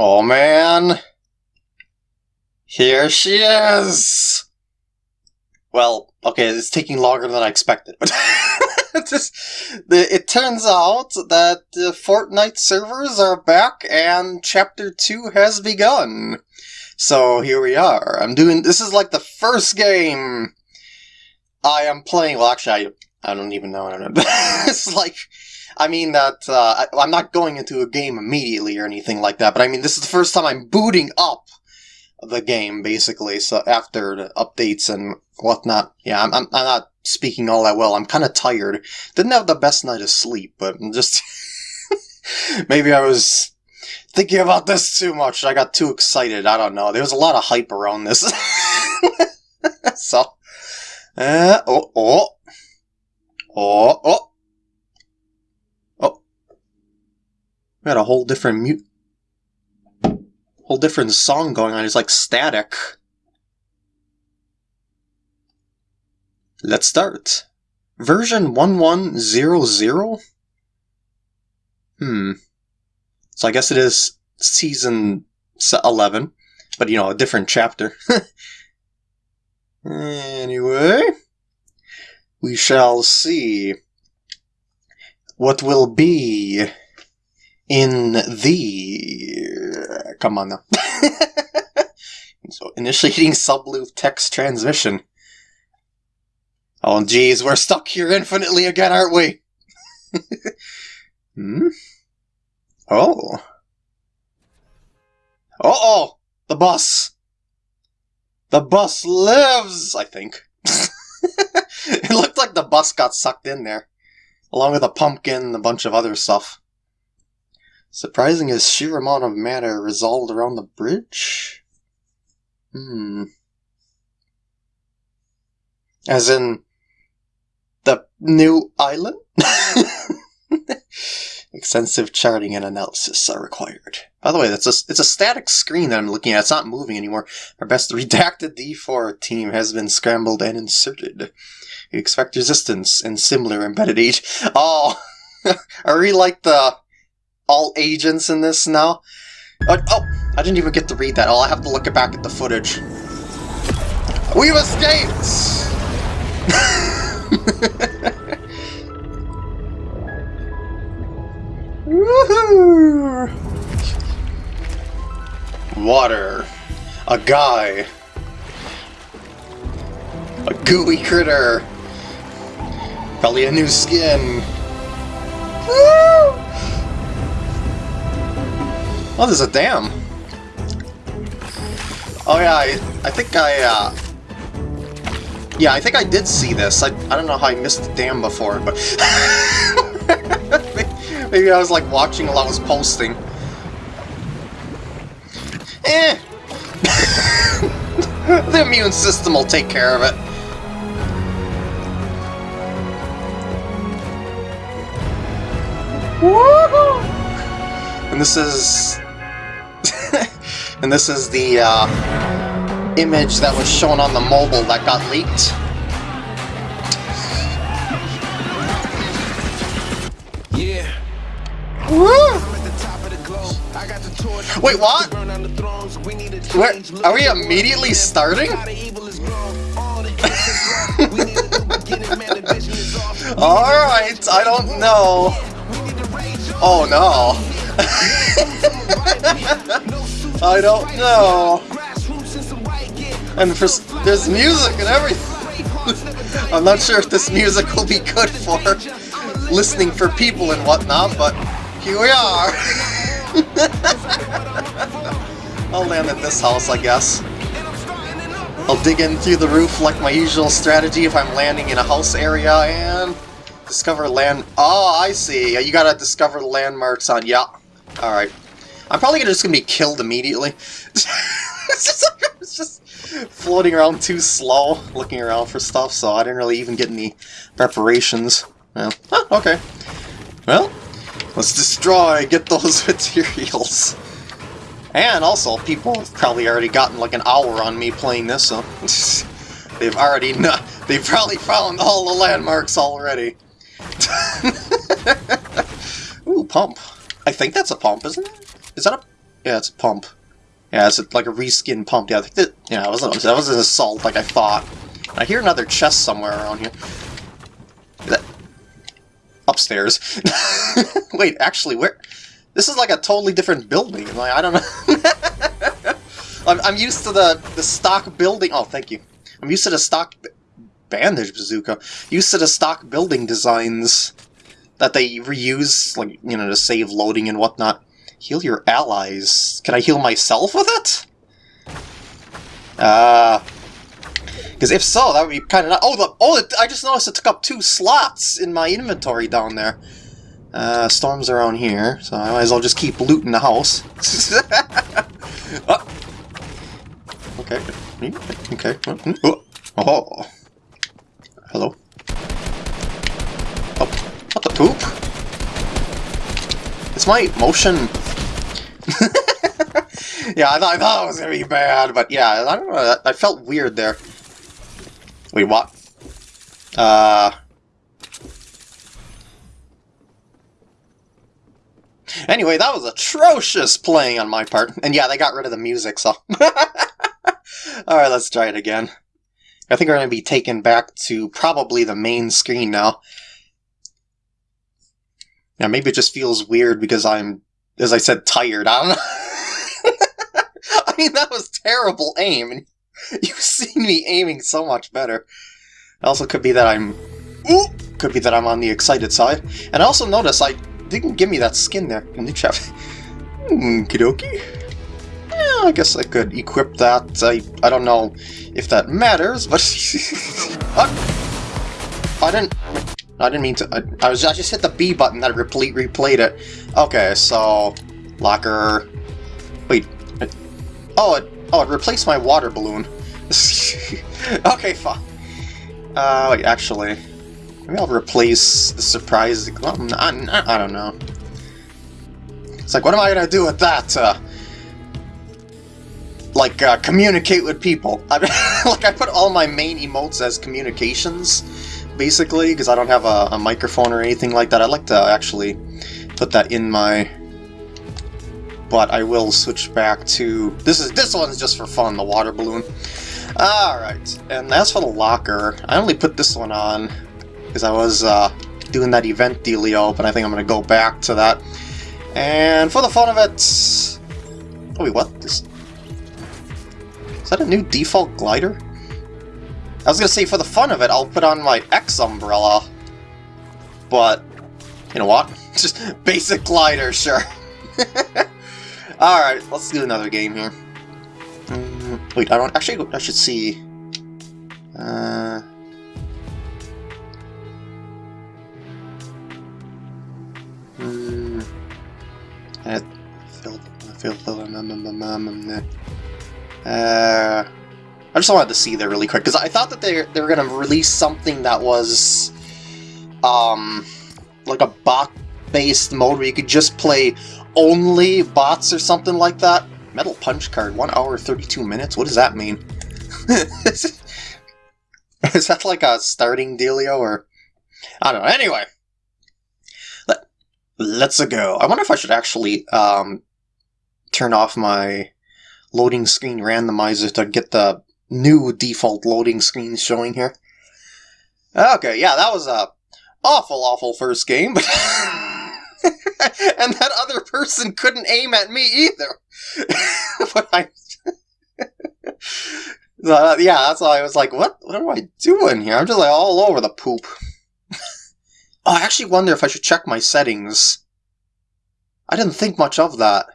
Oh man! Here she is! Well, okay, it's taking longer than I expected, but the, it turns out that the Fortnite servers are back and Chapter 2 has begun. So here we are. I'm doing, this is like the first game I am playing, well actually I, I don't even know. I don't know. it's like, I mean that, uh, I, I'm not going into a game immediately or anything like that, but I mean this is the first time I'm booting up the game, basically, so after the updates and whatnot. Yeah, I'm, I'm, I'm not speaking all that well. I'm kind of tired. Didn't have the best night of sleep, but I'm just... maybe I was thinking about this too much. I got too excited. I don't know. There was a lot of hype around this. so... Uh, oh. Oh, oh. Oh. We got a whole different mute whole different song going on. It's like static. Let's start. Version 1100? Hmm. So I guess it is season 11, but you know, a different chapter. anyway, we shall see what will be in the... Come on now. so initiating subloop text transmission. Oh geez, we're stuck here infinitely again, aren't we? hmm? Oh. Uh-oh! The bus! The bus lives, I think. it looked like the bus got sucked in there. Along with a pumpkin and a bunch of other stuff. Surprising is sheer amount of matter resolved around the bridge? Hmm. As in, the new island? Extensive charting and analysis are required. By the way, that's a, it's a static screen that I'm looking at. It's not moving anymore. Our best redacted D4 team has been scrambled and inserted. We expect resistance and similar embedded age. Oh, I really like the all agents in this now. Uh, oh, I didn't even get to read that. I have to look it back at the footage. We've escaped! Woohoo! Water. A guy. A gooey critter. Probably a new skin. Woo! Oh, there's a dam. Oh yeah, I, I think I, uh... Yeah, I think I did see this. I, I don't know how I missed the dam before, but... Maybe I was like watching while I was posting. Eh! the immune system will take care of it. Woohoo! And this is and this is the uh, image that was shown on the mobile that got leaked. Yeah. Woo! Wait, what? Where, are we immediately starting? Alright, I don't know. Oh no. I don't know. And for, there's music and everything. I'm not sure if this music will be good for listening for people and whatnot, but here we are. I'll land at this house, I guess. I'll dig in through the roof like my usual strategy if I'm landing in a house area and discover land... Oh, I see. You gotta discover landmarks on... Yeah. Alright. I'm probably just gonna be killed immediately. it's, just, it's just floating around too slow, looking around for stuff, so I didn't really even get any preparations. Yeah. Oh, okay. Well, let's destroy, get those materials. And also, people have probably already gotten like an hour on me playing this, so they've already not, they've probably found all the landmarks already. Ooh, pump. I think that's a pump, isn't it? Is that a... Yeah, it's a pump. Yeah, it's a, like a reskin pump. Yeah, that, yeah, that was, that was an assault like I thought. I hear another chest somewhere around here. That, upstairs. Wait, actually, where... This is like a totally different building. Like, I don't know. I'm, I'm used to the, the stock building... Oh, thank you. I'm used to the stock... Bandage bazooka. Used to the stock building designs that they reuse, like, you know, to save loading and whatnot. Heal your allies. Can I heal myself with it? Uh... Because if so, that would be kind of... Oh, the, oh, I just noticed it took up two slots in my inventory down there. Uh, storms around here, so I might as well just keep looting the house. oh. Okay. Okay. Oh. oh. Hello. Oh. What the poop? It's my motion... yeah, I thought, I thought it was gonna be bad, but yeah, I don't know, I felt weird there. Wait, what? Uh... Anyway, that was atrocious playing on my part. And yeah, they got rid of the music, so... Alright, let's try it again. I think we're going to be taken back to probably the main screen now. Yeah, maybe it just feels weird because I'm, as I said, tired. I don't know. I mean, that was terrible aim. and You've seen me aiming so much better. It also could be that I'm... Ooh! Could be that I'm on the excited side. And I also notice I didn't give me that skin there the chat. Hmm, kidoki. Yeah, I guess I could equip that. I, I don't know if that matters, but... I didn't... I didn't mean to... I, I, was I just hit the B button that replete replayed it. Okay, so... Locker... Wait. It, oh, it, oh, it replaced my water balloon. okay, fine. Uh, wait, actually... Maybe I'll replace the surprise... Well, I, I, I don't know. It's like, what am I gonna do with that? Uh, like, uh, communicate with people. I, like, I put all my main emotes as communications, basically, because I don't have a, a microphone or anything like that. I'd like to actually put that in my but I will switch back to this is this one's just for fun the water balloon. Alright and as for the locker I only put this one on because I was uh, doing that event dealio but I think I'm gonna go back to that. And for the fun of it oh wait what? This is that a new default glider I was gonna say for the fun of it I'll put on my X umbrella but you know what just basic glider sure Alright, let's do another game here. Um, wait, I don't... Actually, I should see... Uh... Hmm... Uh... I just wanted to see there really quick, because I thought that they, they were going to release something that was... Um... Like a bot-based mode where you could just play only bots or something like that. Metal Punch card, 1 hour 32 minutes? What does that mean? Is that like a starting dealio or... I don't know. Anyway. Let, let's go. I wonder if I should actually um, turn off my loading screen randomizer to get the new default loading screen showing here. Okay, yeah, that was a awful, awful first game, but... and that other person couldn't aim at me either. but I, uh, yeah, that's why I was like, what? What am I doing here? I'm just like all over the poop. oh, I actually wonder if I should check my settings. I didn't think much of that.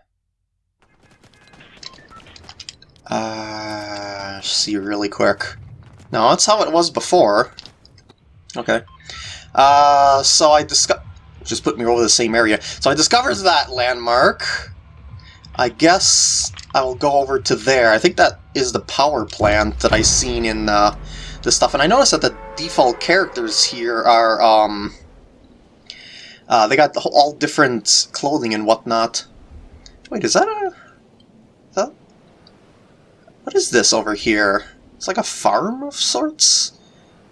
Uh, see really quick. No, that's how it was before. Okay. Uh, so I just put me over the same area. So I discovered that landmark. I guess I will go over to there. I think that is the power plant that I seen in uh, the stuff. And I noticed that the default characters here are, um... Uh, they got all different clothing and whatnot. Wait, is that a... What is this over here? It's like a farm of sorts?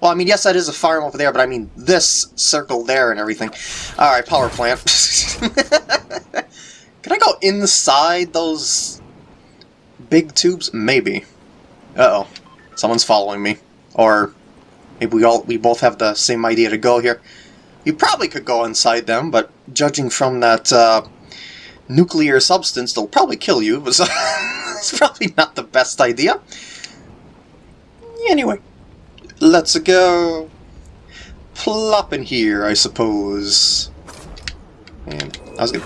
Well, I mean, yes, that is a farm over there, but I mean this circle there and everything. Alright, power plant. Can I go inside those big tubes? Maybe. Uh-oh. Someone's following me. Or maybe we all we both have the same idea to go here. You probably could go inside them, but judging from that uh, nuclear substance, they'll probably kill you. It's probably not the best idea. Anyway, let's go plop in here, I suppose. And I was gonna...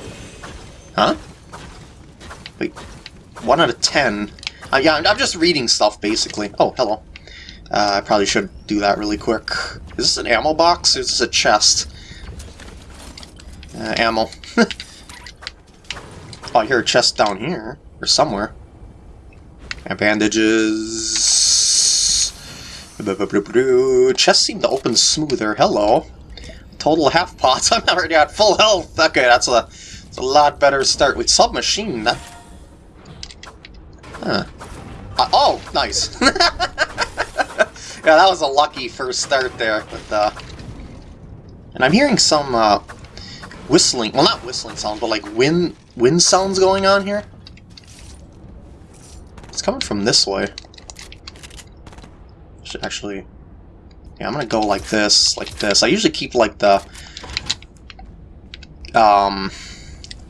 Huh? Wait, 1 out of 10. Uh, yeah, I'm, I'm just reading stuff, basically. Oh, hello. Uh, I probably should do that really quick. Is this an ammo box or is this a chest? Uh, ammo. oh, I hear a chest down here. Or somewhere. And bandages. Chest seemed to open smoother. Hello. Total half pots. I'm already at full health. Okay, that's a, that's a lot better start. With submachine, that... Huh. Uh, oh, nice. yeah, that was a lucky first start there. But, uh... And I'm hearing some, uh, whistling. Well, not whistling sounds, but like wind, wind sounds going on here. Coming from this way. Should actually... Yeah, I'm gonna go like this, like this. I usually keep like the... Um...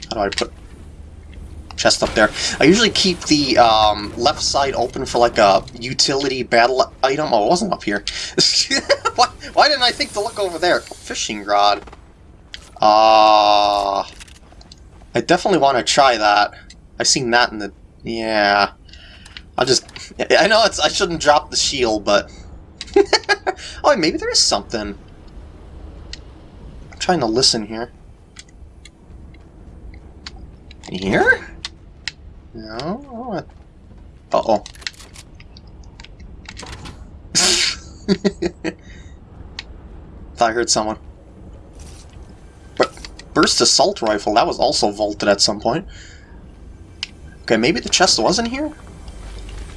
How do I put... Chest up there. I usually keep the um, left side open for like a utility battle item. Oh, it wasn't up here. why, why didn't I think to look over there? Fishing rod. Uh, I definitely want to try that. I've seen that in the... Yeah. I'll just... I know it's I shouldn't drop the shield, but... oh, maybe there is something. I'm trying to listen here. Here? No? Oh, uh-oh. Thought I heard someone. Burst Assault Rifle, that was also vaulted at some point. Okay, maybe the chest wasn't here?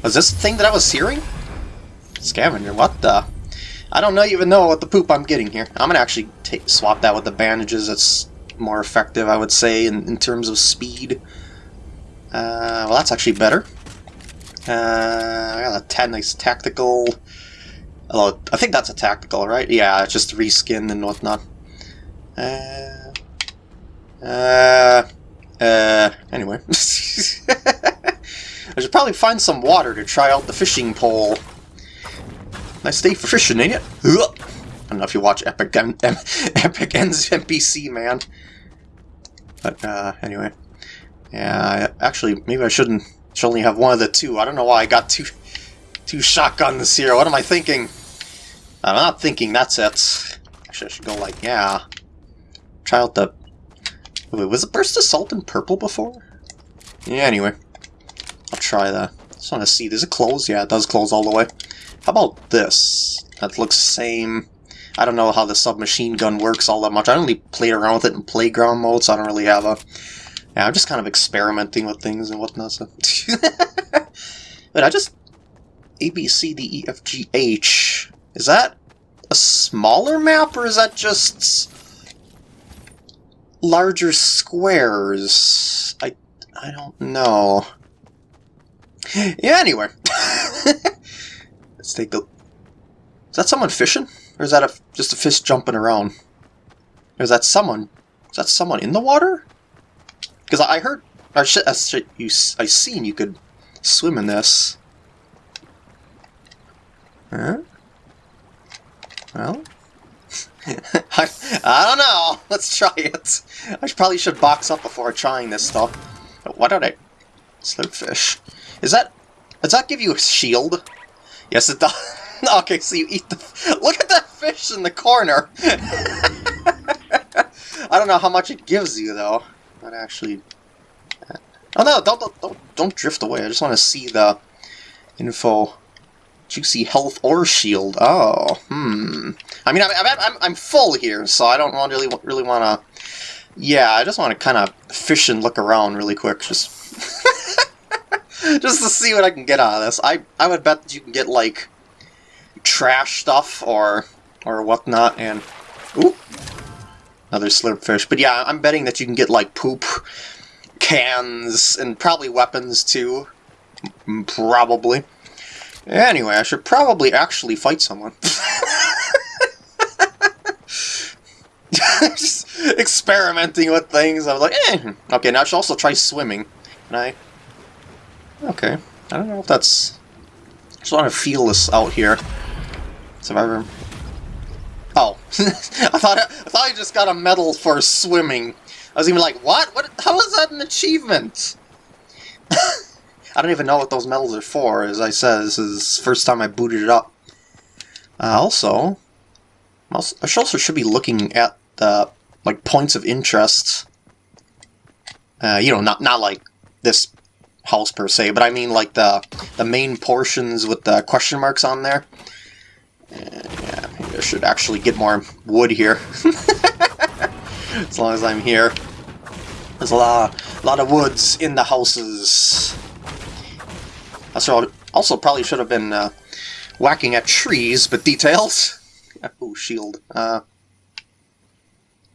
Was this the thing that I was searing? Scavenger, what the? I don't know, even know what the poop I'm getting here. I'm gonna actually swap that with the bandages. It's more effective, I would say, in, in terms of speed. Uh, well, that's actually better. Uh, I got a 10 nice tactical... Although, I think that's a tactical, right? Yeah, it's just reskin and whatnot. Uh, uh, uh, anyway. I should probably find some water to try out the fishing pole. Nice day for fishing, ain't it? I don't know if you watch Epic M Epic Ends NPC, man. But, uh, anyway. Yeah, I, actually, maybe I shouldn't should only have one of the two. I don't know why I got two two shotguns here. What am I thinking? I'm not thinking that's it. Actually, I should go like, yeah. Try out the Wait, was it Burst Assault in purple before? Yeah, anyway. I'll try that. Just want to see. Does it close? Yeah, it does close all the way. How about this? That looks the same. I don't know how the submachine gun works all that much. I only played around with it in playground mode, so I don't really have a... Yeah, I'm just kind of experimenting with things and whatnot, so... Wait, I just... A, B, C, D, E, F, G, H... Is that a smaller map, or is that just larger squares. I I don't know. Yeah, anyway. Let's take a... Is that someone fishing? Or is that a, just a fish jumping around? Or is that someone... Is that someone in the water? Because I heard... Or I, you, I seen you could swim in this. Huh? Well, I, I don't know. Let's try it. I probably should box up before trying this stuff. But what are they? Slurpfish. Is that... Does that give you a shield? Yes, it does. okay, so you eat the... Look at that fish in the corner! I don't know how much it gives you, though. But actually... Oh no, don't, don't, don't, don't drift away. I just want to see the info. Juicy health or shield. Oh, hmm. I mean, I'm, I'm, I'm full here, so I don't really really want to... Yeah, I just want to kind of fish and look around really quick, just... just to see what I can get out of this. I, I would bet that you can get, like, trash stuff or or whatnot, and... Ooh! Another slurp fish. But yeah, I'm betting that you can get, like, poop, cans and probably weapons too. Probably. Anyway, I should probably actually fight someone. Just experimenting with things. I was like, eh. Okay, now I should also try swimming. Can I? Okay. I don't know if that's... I just want to feel this out here. Survivor. Oh. I thought I, I thought I just got a medal for swimming. I was even like, what? What? How is that an achievement? I don't even know what those medals are for. As I said, this is first time I booted it up. Uh, also, I should also should be looking at the like points of interest. Uh, you know, not not like this house per se, but I mean like the the main portions with the question marks on there. And, yeah, maybe I should actually get more wood here. as long as I'm here. There's a lot, a lot of woods in the houses. Also, also probably should have been uh, whacking at trees, but details. oh, shield. Uh,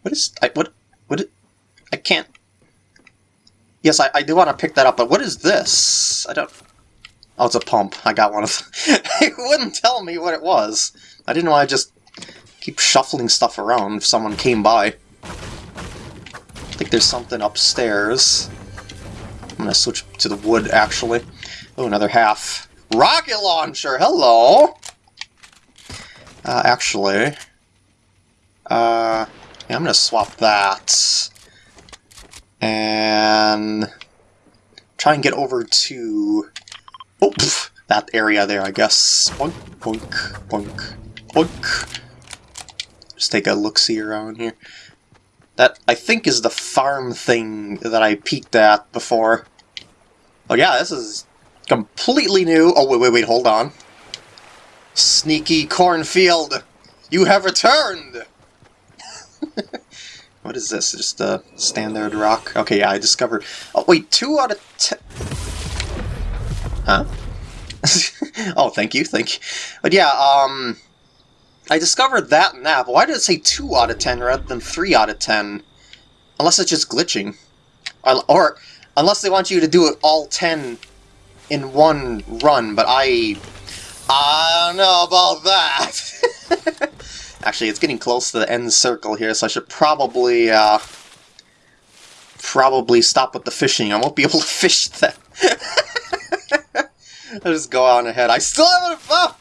what is I what what? I can't. Yes, I, I do want to pick that up, but what is this? I don't. Oh, it's a pump. I got one of. them. it wouldn't tell me what it was. I didn't want to just keep shuffling stuff around if someone came by. I think there's something upstairs. I'm gonna switch to the wood, actually. Oh, another half. Rocket launcher! Hello! Uh, actually... Uh, yeah, I'm gonna swap that. And... Try and get over to... Oh, pff, that area there, I guess. Boink, boink, boink, boink. Just take a look-see around here. That, I think, is the farm thing that I peeked at before. Oh yeah, this is completely new. Oh, wait, wait, wait, hold on. Sneaky cornfield, you have returned! what is this? Just a standard rock? Okay, yeah, I discovered... Oh, wait, two out of ten... Huh? oh, thank you, thank you. But yeah, um... I discovered that and that, why did it say 2 out of 10 rather than 3 out of 10? Unless it's just glitching. Or, or unless they want you to do it all 10 in one run, but I... I don't know about that! Actually, it's getting close to the end circle here, so I should probably, uh... Probably stop with the fishing. I won't be able to fish that. I'll just go on ahead. I still haven't found...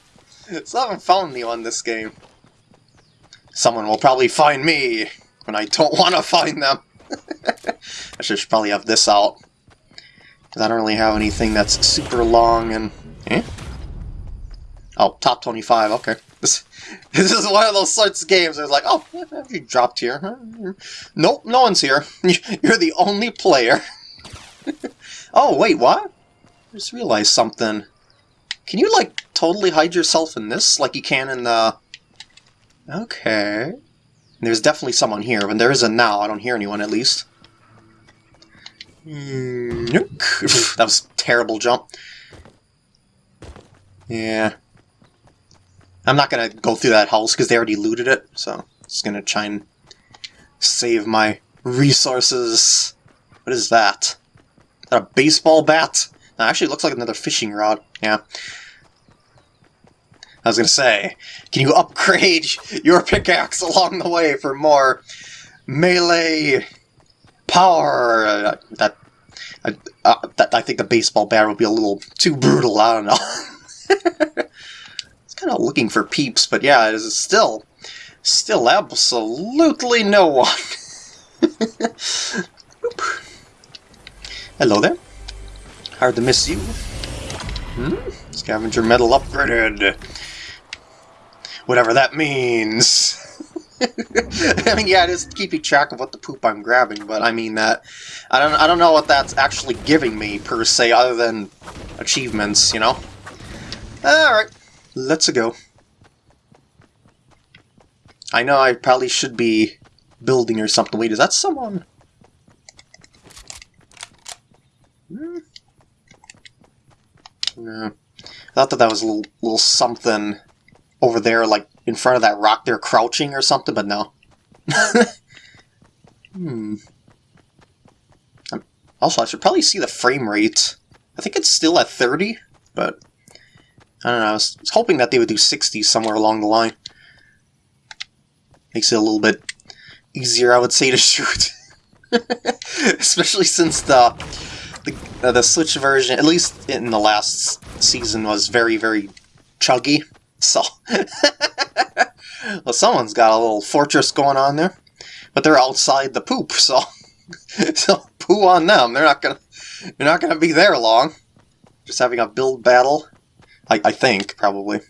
Still haven't found this game. Someone will probably find me when I don't want to find them. I should probably have this out. Because I don't really have anything that's super long and... Eh? Oh, top 25, okay. This, this is one of those sorts of games where it's like, oh, you dropped here. Nope, no one's here. You're the only player. oh, wait, what? I just realized something. Can you, like, totally hide yourself in this like you can in the... Okay. There's definitely someone here, but there isn't now. I don't hear anyone, at least. That was terrible jump. Yeah. I'm not going to go through that house because they already looted it, so just going to try and save my resources. What is that? Is that a baseball bat? Actually, looks like another fishing rod. Yeah. I was going to say, can you upgrade your pickaxe along the way for more melee power? Uh, that, uh, that I think the baseball bat would be a little too brutal. I don't know. kind of looking for peeps, but yeah, it is still, still absolutely no one. Hello there. Hard to miss you. Hmm? Scavenger medal upgraded whatever that means. I mean, yeah, it is keeping track of what the poop I'm grabbing, but I mean that I don't I don't know what that's actually giving me per se, other than achievements, you know. All right, let's go. I know I probably should be building or something. Wait, is that someone? Hmm. No. I thought that that was a little, little something over there, like in front of that rock there, crouching or something, but no. hmm. Also, I should probably see the frame rate. I think it's still at 30, but I don't know. I was, hoping that they would do 60 somewhere along the line. Makes it a little bit easier, I would say, to shoot. Especially since the the, uh, the Switch version, at least in the last season, was very, very chuggy. So, well, someone's got a little fortress going on there, but they're outside the poop, so so poo on them. They're not gonna they're not gonna be there long. Just having a build battle, I, I think probably.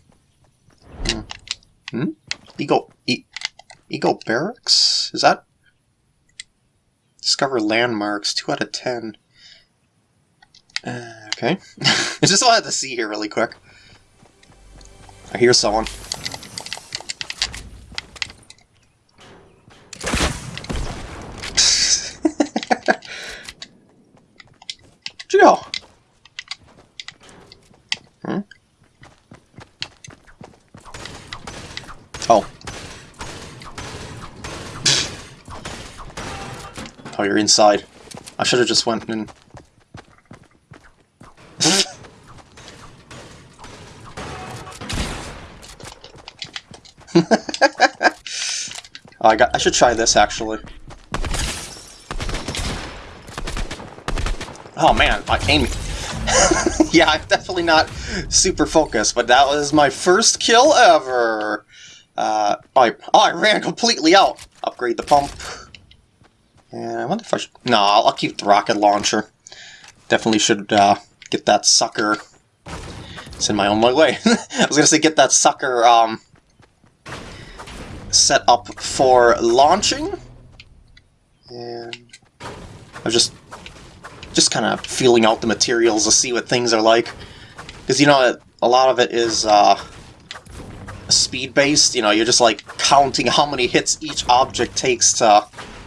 Hmm. hmm? Ego e Ego barracks is that? Discover landmarks. Two out of ten. Uh, okay. I just wanted to see here really quick. I hear someone. Joe. Hmm? Oh. Oh, you're inside. I should have just went in. oh, I got. I should try this actually. Oh man, I aim. yeah, I'm definitely not super focused, but that was my first kill ever. Uh, I, oh, I ran completely out. Upgrade the pump. And I wonder if I should... No, I'll, keep the rocket launcher. Definitely should uh, get that sucker... It's in my own way. I was gonna say get that sucker um, set up for launching. And I was just just kind of feeling out the materials to see what things are like. Because, you know, a lot of it is uh, speed-based. You know, you're just, like, counting how many hits each object takes to...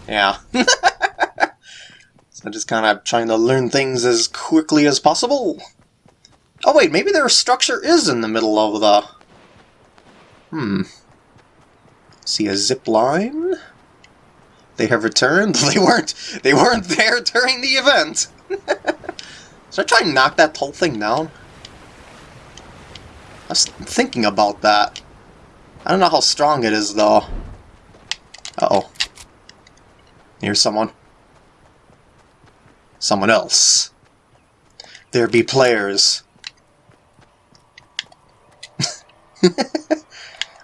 Yeah. so just kind of trying to learn things as quickly as possible. Oh, wait, maybe their structure is in the middle of the... Hmm. See a zip line? They have returned? They weren't they weren't there during the event! Should I try and knock that whole thing down? I was thinking about that. I don't know how strong it is, though. Uh-oh. Here's someone. Someone else. There be players. I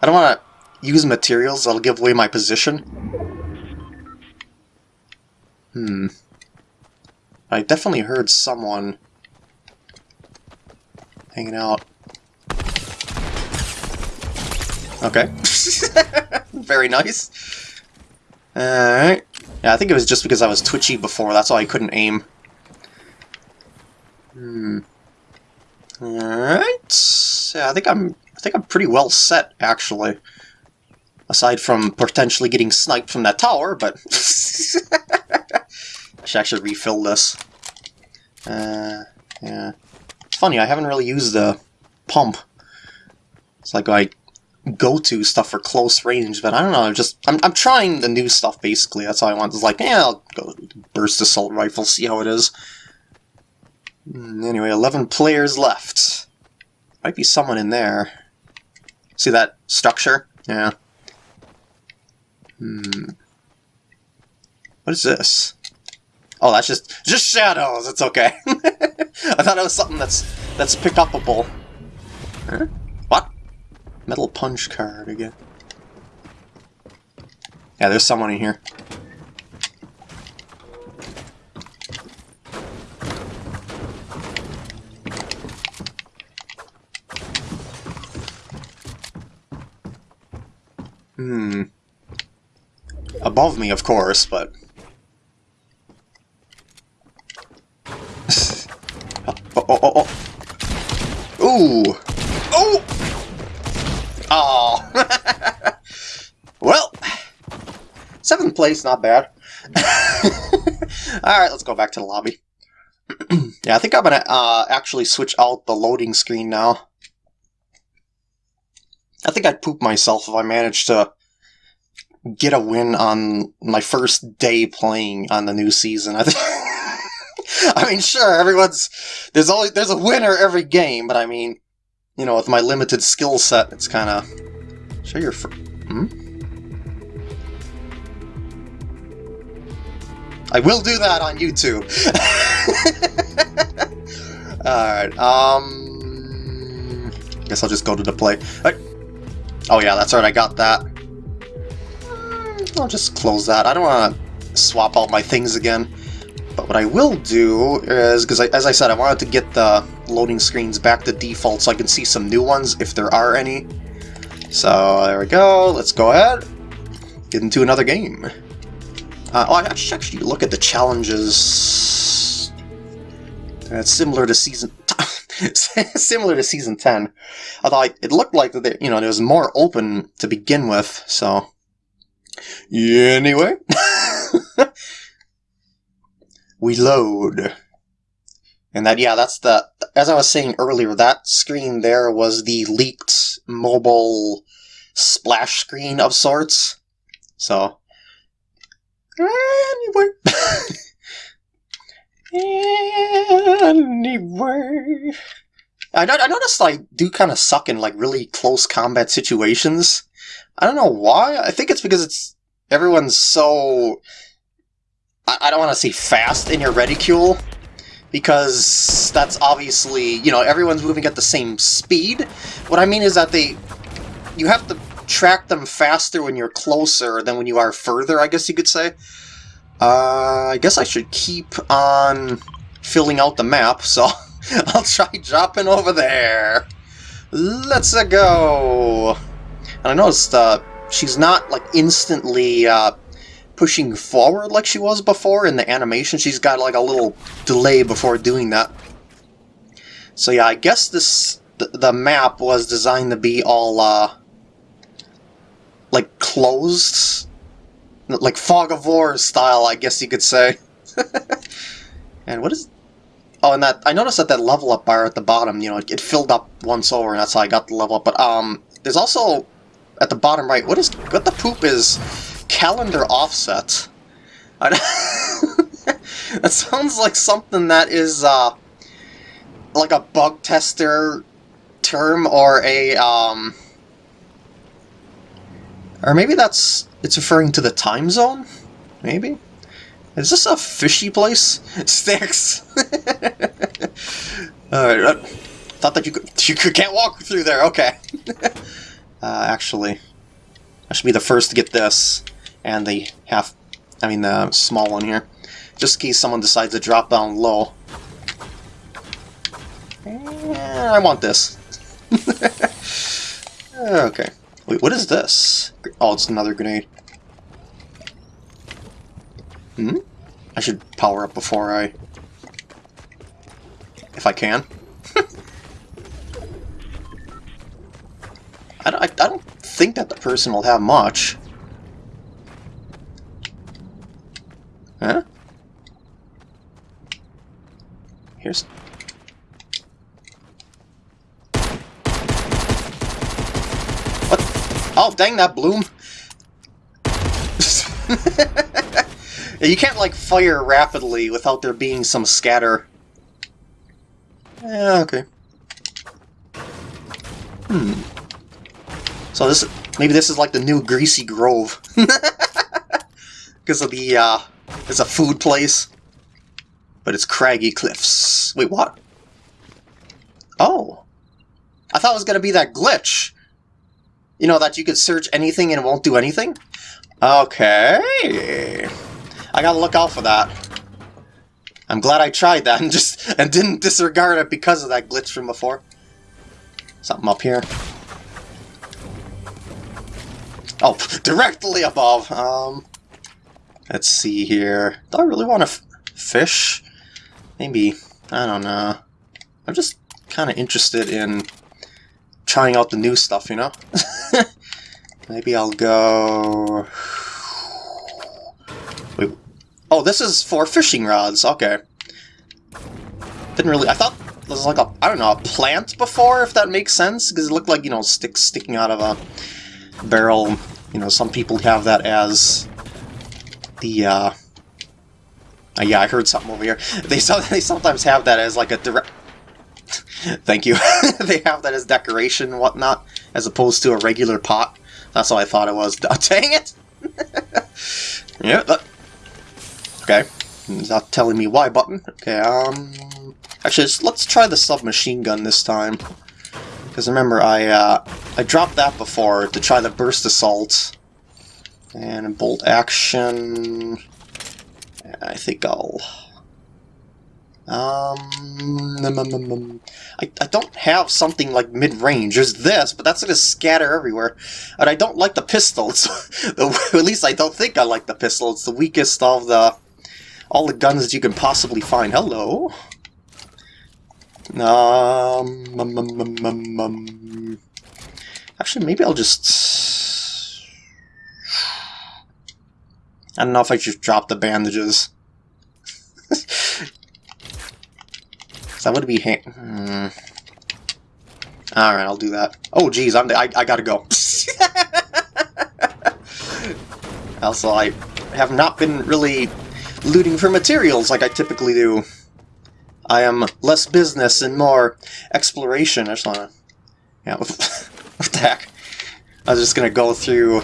don't want to use materials that'll give away my position. Hmm. I definitely heard someone hanging out. Okay. Very nice. Alright. Yeah, I think it was just because I was twitchy before, that's why I couldn't aim. Hmm. Alright. Yeah, I think I'm I think I'm pretty well set actually. Aside from potentially getting sniped from that tower, but I should actually refill this. Uh, yeah. It's funny, I haven't really used the pump. It's like I go-to stuff for close range, but I don't know, I'm just, I'm, I'm trying the new stuff, basically. That's all I want. It's like, yeah, I'll go burst assault rifle, see how it is. Hmm, anyway, 11 players left. Might be someone in there. See that structure? Yeah. Hmm. What is this? Oh, that's just just shadows. It's okay. I thought it was something that's that's pick upable. Huh? Metal punch card again. Yeah, there's someone in here. Hmm. Above me, of course, but... oh, oh, oh, oh. Ooh. Oh! Oh. well, seventh place, not bad. Alright, let's go back to the lobby. yeah, I think I'm gonna uh, actually switch out the loading screen now. I think I'd poop myself if I managed to get a win on my first day playing on the new season. I I mean, sure, everyone's there's only there's a winner every game, but I mean, you know, with my limited skill set, it's kind of show your. Hmm? I will do that on YouTube. Alright, um... Guess I'll just go to the play. Right. Oh yeah, that's right, I got that. I'll just close that. I don't want to swap out my things again. But what I will do is, because as I said, I wanted to get the loading screens back to default so I can see some new ones if there are any. So there we go, let's go ahead, get into another game. Uh, oh, I should actually look at the challenges. It's similar to season similar to season 10. Although it looked like that, you know, it was more open to begin with, so... Anyway. we load. And that, yeah, that's the, as I was saying earlier, that screen there was the leaked mobile splash screen of sorts. So, Anyway. anyway. I, I noticed I do kind of suck in like really close combat situations. I don't know why. I think it's because it's everyone's so. I, I don't want to say fast in your reticule because that's obviously you know everyone's moving at the same speed. What I mean is that they you have to track them faster when you're closer than when you are further, I guess you could say. Uh, I guess I should keep on filling out the map, so I'll try dropping over there. Let's go! And I noticed uh, she's not like instantly uh, pushing forward like she was before in the animation. She's got like a little delay before doing that. So yeah, I guess this the, the map was designed to be all uh, like closed, like fog of war style, I guess you could say. and what is? Oh, and that I noticed that that level up bar at the bottom, you know, it, it filled up once over, and that's how I got the level up. But um, there's also at the bottom right. What is what the poop is? Calendar offset. that sounds like something that is uh, like a bug tester term or a um, or maybe that's... it's referring to the time zone? Maybe? Is this a fishy place? Sticks! Alright, uh, thought that you could... You can't walk through there, okay. uh, actually, I should be the first to get this. And the half... I mean, the small one here. Just in case someone decides to drop down low. Eh, I want this. okay. Wait, what is this? Oh, it's another grenade. Hmm? I should power up before I... If I can. I, don't, I, I don't think that the person will have much. Huh? Here's... What? Oh, dang that bloom! you can't, like, fire rapidly without there being some scatter. Yeah, okay. Hmm. So this, maybe this is like the new Greasy Grove. Because of the, uh, it's a food place. But it's craggy cliffs. Wait, what? Oh. I thought it was going to be that glitch. You know, that you could search anything and it won't do anything? Okay. I gotta look out for that. I'm glad I tried that and just and didn't disregard it because of that glitch from before. Something up here. Oh, directly above. Um, let's see here. Do I really want to fish? Maybe. I don't know. I'm just kind of interested in trying out the new stuff, you know? Maybe I'll go... Wait. Oh, this is for fishing rods. Okay. Didn't really... I thought it was like a, I don't know, a plant before, if that makes sense? Because it looked like, you know, sticks sticking out of a barrel. You know, some people have that as the, uh... Uh, yeah, I heard something over here. They so they sometimes have that as like a direct. Thank you. they have that as decoration and whatnot, as opposed to a regular pot. That's what I thought it was. Dang it! yeah. Uh, okay. It's not telling me why button. Okay. Um. Actually, let's try the submachine gun this time. Because remember, I uh, I dropped that before to try the burst assault. And bolt action. I think I'll... Um, I, I don't have something like mid-range. There's this, but that's going to scatter everywhere. And I don't like the pistol. It's, at least I don't think I like the pistol. It's the weakest of the all the guns you can possibly find. Hello? Um, um. Actually, maybe I'll just... I don't know if I should drop the bandages. that would be... Hmm. Alright, I'll do that. Oh, geez, I'm, I, I gotta go. also, I have not been really looting for materials like I typically do. I am less business and more exploration. I just wanna... Yeah, what the heck? I was just gonna go through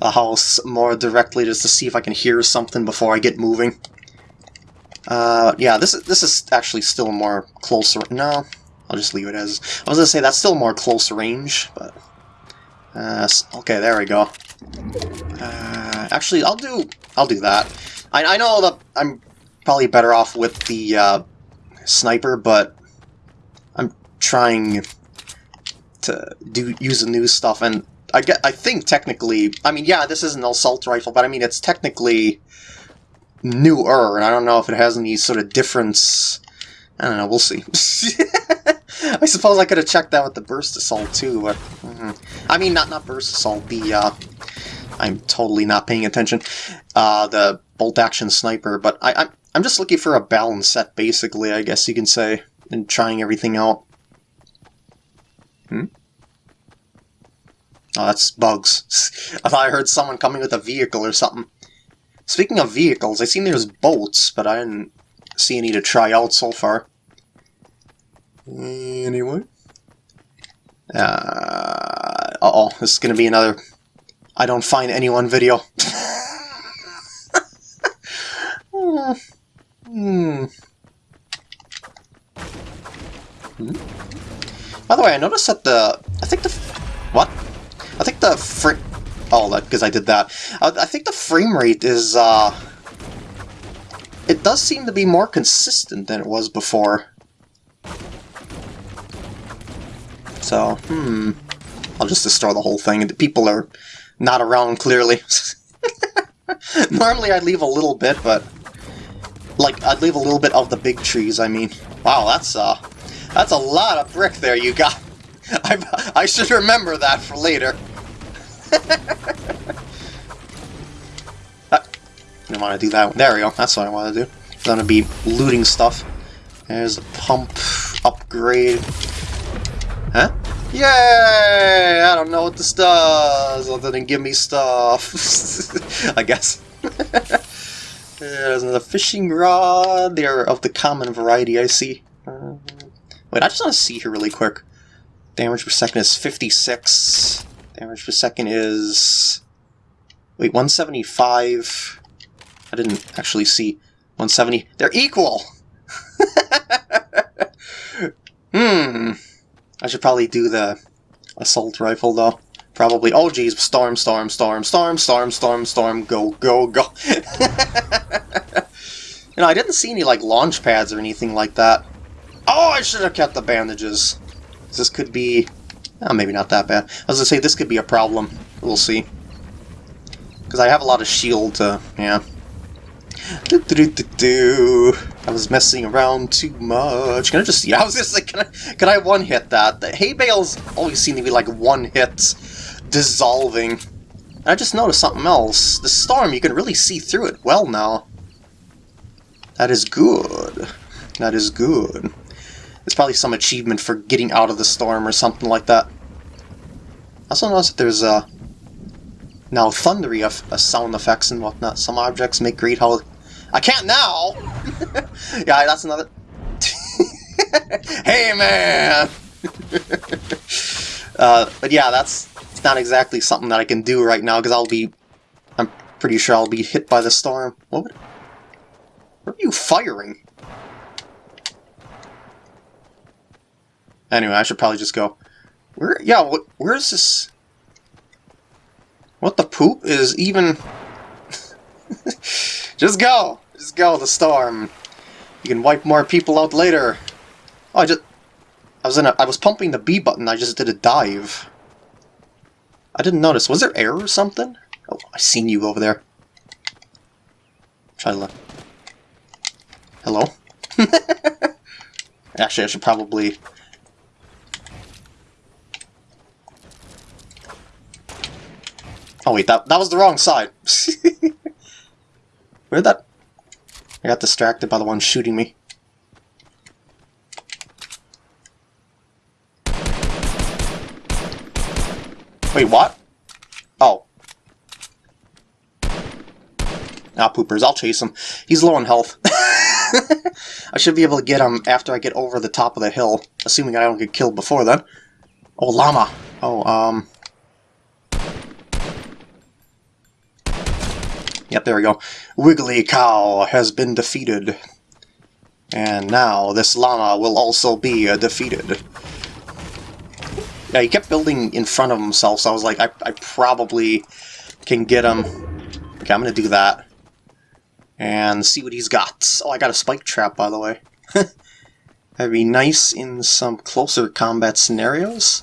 the house more directly just to see if I can hear something before I get moving. Uh, yeah, this is, this is actually still more closer... No, I'll just leave it as... I was gonna say, that's still more close range, but... Uh, okay, there we go. Uh, actually, I'll do... I'll do that. I, I know that I'm probably better off with the uh, sniper, but I'm trying to do use the new stuff, and I get I think technically, I mean, yeah, this is an assault rifle, but I mean, it's technically newer, and I don't know if it has any sort of difference. I don't know, we'll see. I suppose I could have checked that with the burst assault too, but mm -hmm. I mean, not not burst assault. The uh, I'm totally not paying attention. Uh, the bolt action sniper, but I, I'm I'm just looking for a balanced set, basically. I guess you can say, and trying everything out. Hmm. Oh, that's bugs. I thought I heard someone coming with a vehicle or something. Speaking of vehicles, I seen there's boats, but I didn't see any to try out so far. Anyway. Uh, uh-oh, this is to be another I don't find anyone video. hmm. Hmm. By the way, I noticed that the... I think the... What? I think the frame... Oh, that because I did that. I, I think the frame rate is, uh... It does seem to be more consistent than it was before. So, hmm... I'll just destroy the whole thing. The people are not around, clearly. Normally I'd leave a little bit, but... Like, I'd leave a little bit of the big trees, I mean. Wow, that's, uh... That's a lot of brick there you got. I, I should remember that for later. I didn't want to do that. One. There we go. That's what I want to do. I'm to be looting stuff. There's a pump upgrade. Huh? Yay! I don't know what this does, other than give me stuff. I guess. There's another fishing rod. They're of the common variety, I see. Uh, wait, I just want to see here really quick. Damage per second is 56. Damage per second is... Wait, 175. I didn't actually see 170. They're equal! hmm. I should probably do the assault rifle, though. Probably. Oh, geez. Storm, storm, storm, storm, storm, storm, storm. Go, go, go. you know, I didn't see any, like, launch pads or anything like that. Oh, I should have kept the bandages. This could be... Oh, maybe not that bad. I was to say, this could be a problem. We'll see. Because I have a lot of shield to... Yeah. Do, do, do, I was messing around too much. Can I just... Yeah, I was just like, can I, can I one-hit that? The hay bales always seem to be like one-hit dissolving. And I just noticed something else. The storm, you can really see through it well now. That is good. That is good. It's probably some achievement for getting out of the storm or something like that. I also noticed that there's uh, now thundery of uh, sound effects and whatnot. Some objects make great how I can't now! yeah, that's another... hey, man! uh, but yeah, that's not exactly something that I can do right now, because I'll be... I'm pretty sure I'll be hit by the storm. What would... Where are you firing? Anyway, I should probably just go... Where? Yeah, what, where's this... What the poop is even... just go! Just go, the storm. You can wipe more people out later. Oh, I just... I was in a... I was pumping the B button, I just did a dive. I didn't notice. Was there air or something? Oh, I seen you over there. Try to look. Hello? Actually, I should probably... Oh wait, that, that was the wrong side. Where'd that... I got distracted by the one shooting me. Wait, what? Oh. Ah, poopers, I'll chase him. He's low on health. I should be able to get him after I get over the top of the hill, assuming I don't get killed before then. Oh, llama! Oh, um... Yep, there we go. Wiggly Cow has been defeated. And now this llama will also be uh, defeated. Yeah, he kept building in front of himself, so I was like, I, I probably can get him. Okay, I'm gonna do that. And see what he's got. Oh, I got a spike trap, by the way. That'd be nice in some closer combat scenarios.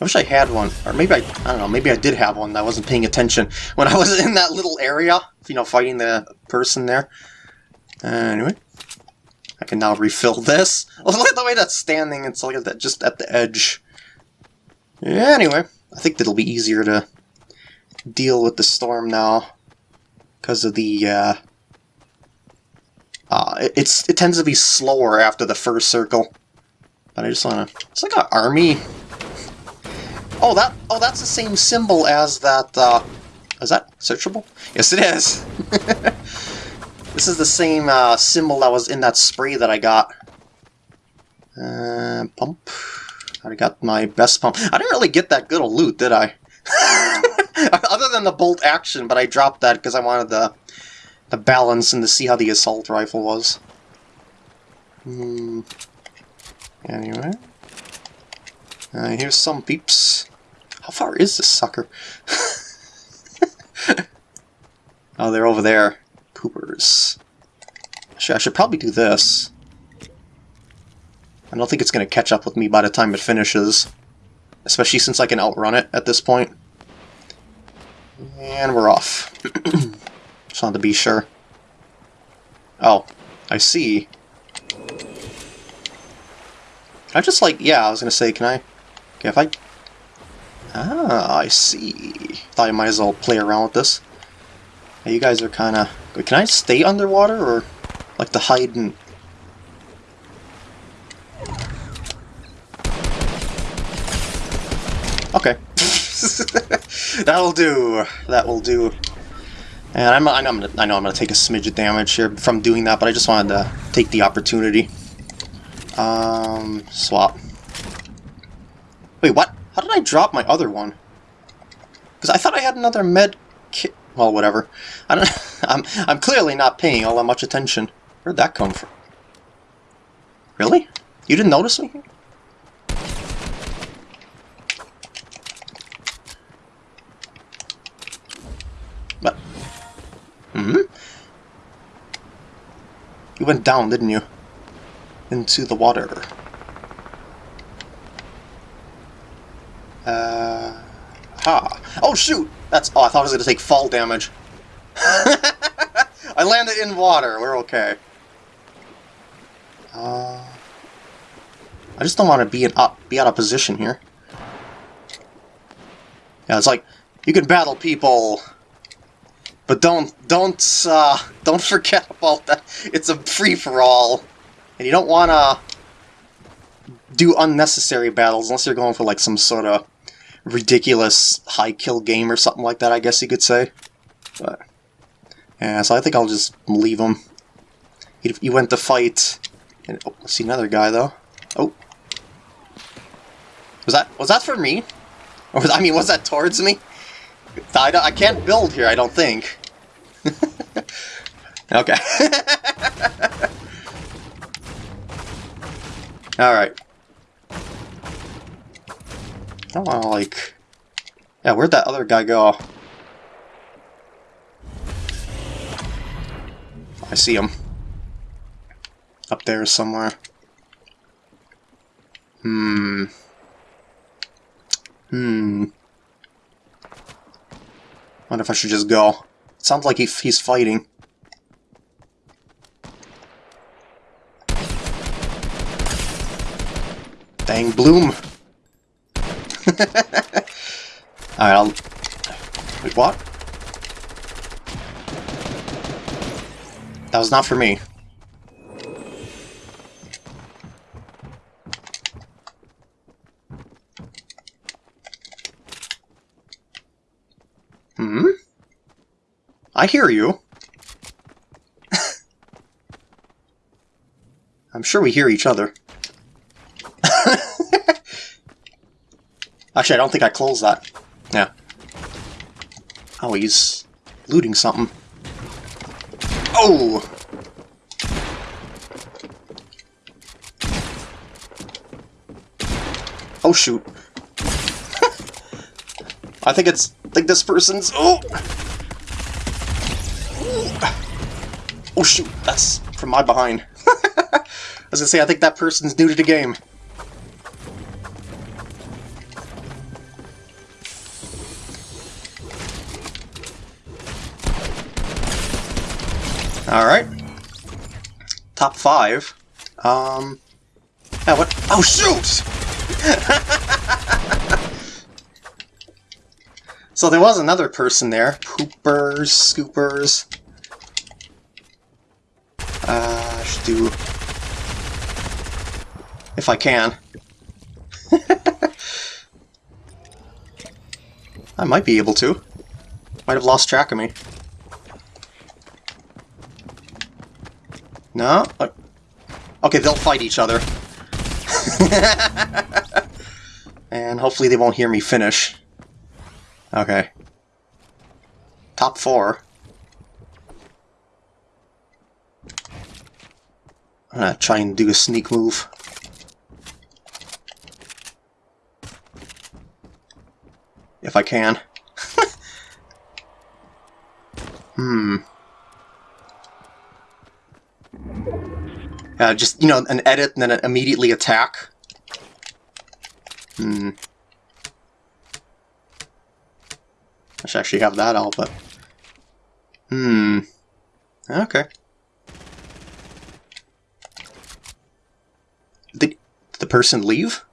I wish I had one, or maybe I, I don't know, maybe I did have one that I wasn't paying attention when I was in that little area, you know, fighting the person there. Anyway, I can now refill this. Look at the way that's standing, it's like that just at the edge. Anyway, I think it'll be easier to deal with the storm now because of the, uh, uh, it's it tends to be slower after the first circle. But I just want to... It's like an army Oh, that oh that's the same symbol as that. Uh, is that searchable? Yes, it is. this is the same uh, symbol that was in that spray that I got. Uh, pump. I got my best pump. I didn't really get that good a loot, did I? Other than the bolt action, but I dropped that because I wanted the the balance and to see how the assault rifle was. Hmm. Anyway. Uh, here's some peeps. How far is this sucker? oh, they're over there. Poopers. Actually, I should probably do this. I don't think it's going to catch up with me by the time it finishes. Especially since I can outrun it at this point. And we're off. Just wanted to be sure. Oh, I see. Can I just like, yeah, I was going to say, can I, okay, if I Ah, I see. Thought I might as well play around with this. You guys are kind of... Can I stay underwater, or like to hide and... Okay. That'll do. That will do. And I'm, I know I'm, gonna, I know I'm gonna take a smidge of damage here from doing that, but I just wanted to take the opportunity. Um, swap. Wait, what? How did I drop my other one? Because I thought I had another med kit. Well, whatever. I don't. I'm. I'm clearly not paying all that much attention. Where'd that come from? Really? You didn't notice me? But. Hmm. You went down, didn't you? Into the water. Uh, ha. Oh, shoot! That's... Oh, I thought I was going to take fall damage. I landed in water. We're okay. Uh, I just don't want to be in up, be out of position here. Yeah, it's like you can battle people, but don't don't uh, don't forget about that. It's a free for all, and you don't want to do unnecessary battles unless you're going for like some sort of ridiculous high kill game or something like that, I guess you could say. But Yeah, so I think I'll just leave him. He, he went to fight. And, oh, see another guy though. Oh, was that was that for me? Or was, I mean, was that towards me? I, I can't build here. I don't think. okay. All right. I want to like. Yeah, where'd that other guy go? I see him. Up there somewhere. Hmm. Hmm. Wonder if I should just go. It sounds like he, he's fighting. Dang Bloom! Alright, I'll... Wait, what? That was not for me. Hmm? I hear you. I'm sure we hear each other. Actually, I don't think I closed that. Yeah. Oh, he's looting something. Oh! Oh, shoot. I think it's... I think this person's... Oh! Oh, shoot. That's from my behind. As I say, I think that person's new to the game. Five. Um... What? Oh, shoot! so there was another person there. Poopers, scoopers. Uh, should do... If I can. I might be able to. Might have lost track of me. No? Okay, they'll fight each other. and hopefully they won't hear me finish. Okay. Top four. I'm gonna try and do a sneak move. If I can. hmm. Uh, just, you know, an edit and then immediately attack. Hmm. I should actually have that all, but... Hmm. Okay. Did the person leave?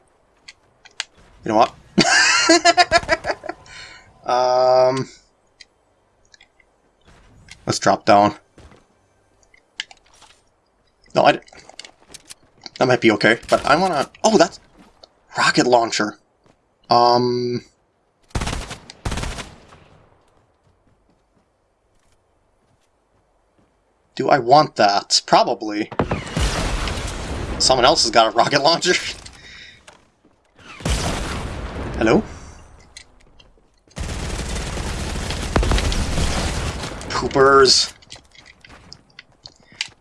You know what? um... Let's drop down. No, I... That might be okay, but I wanna... Oh, that's... Rocket launcher. Um... Do I want that? Probably. Someone else has got a rocket launcher. Hello? Poopers.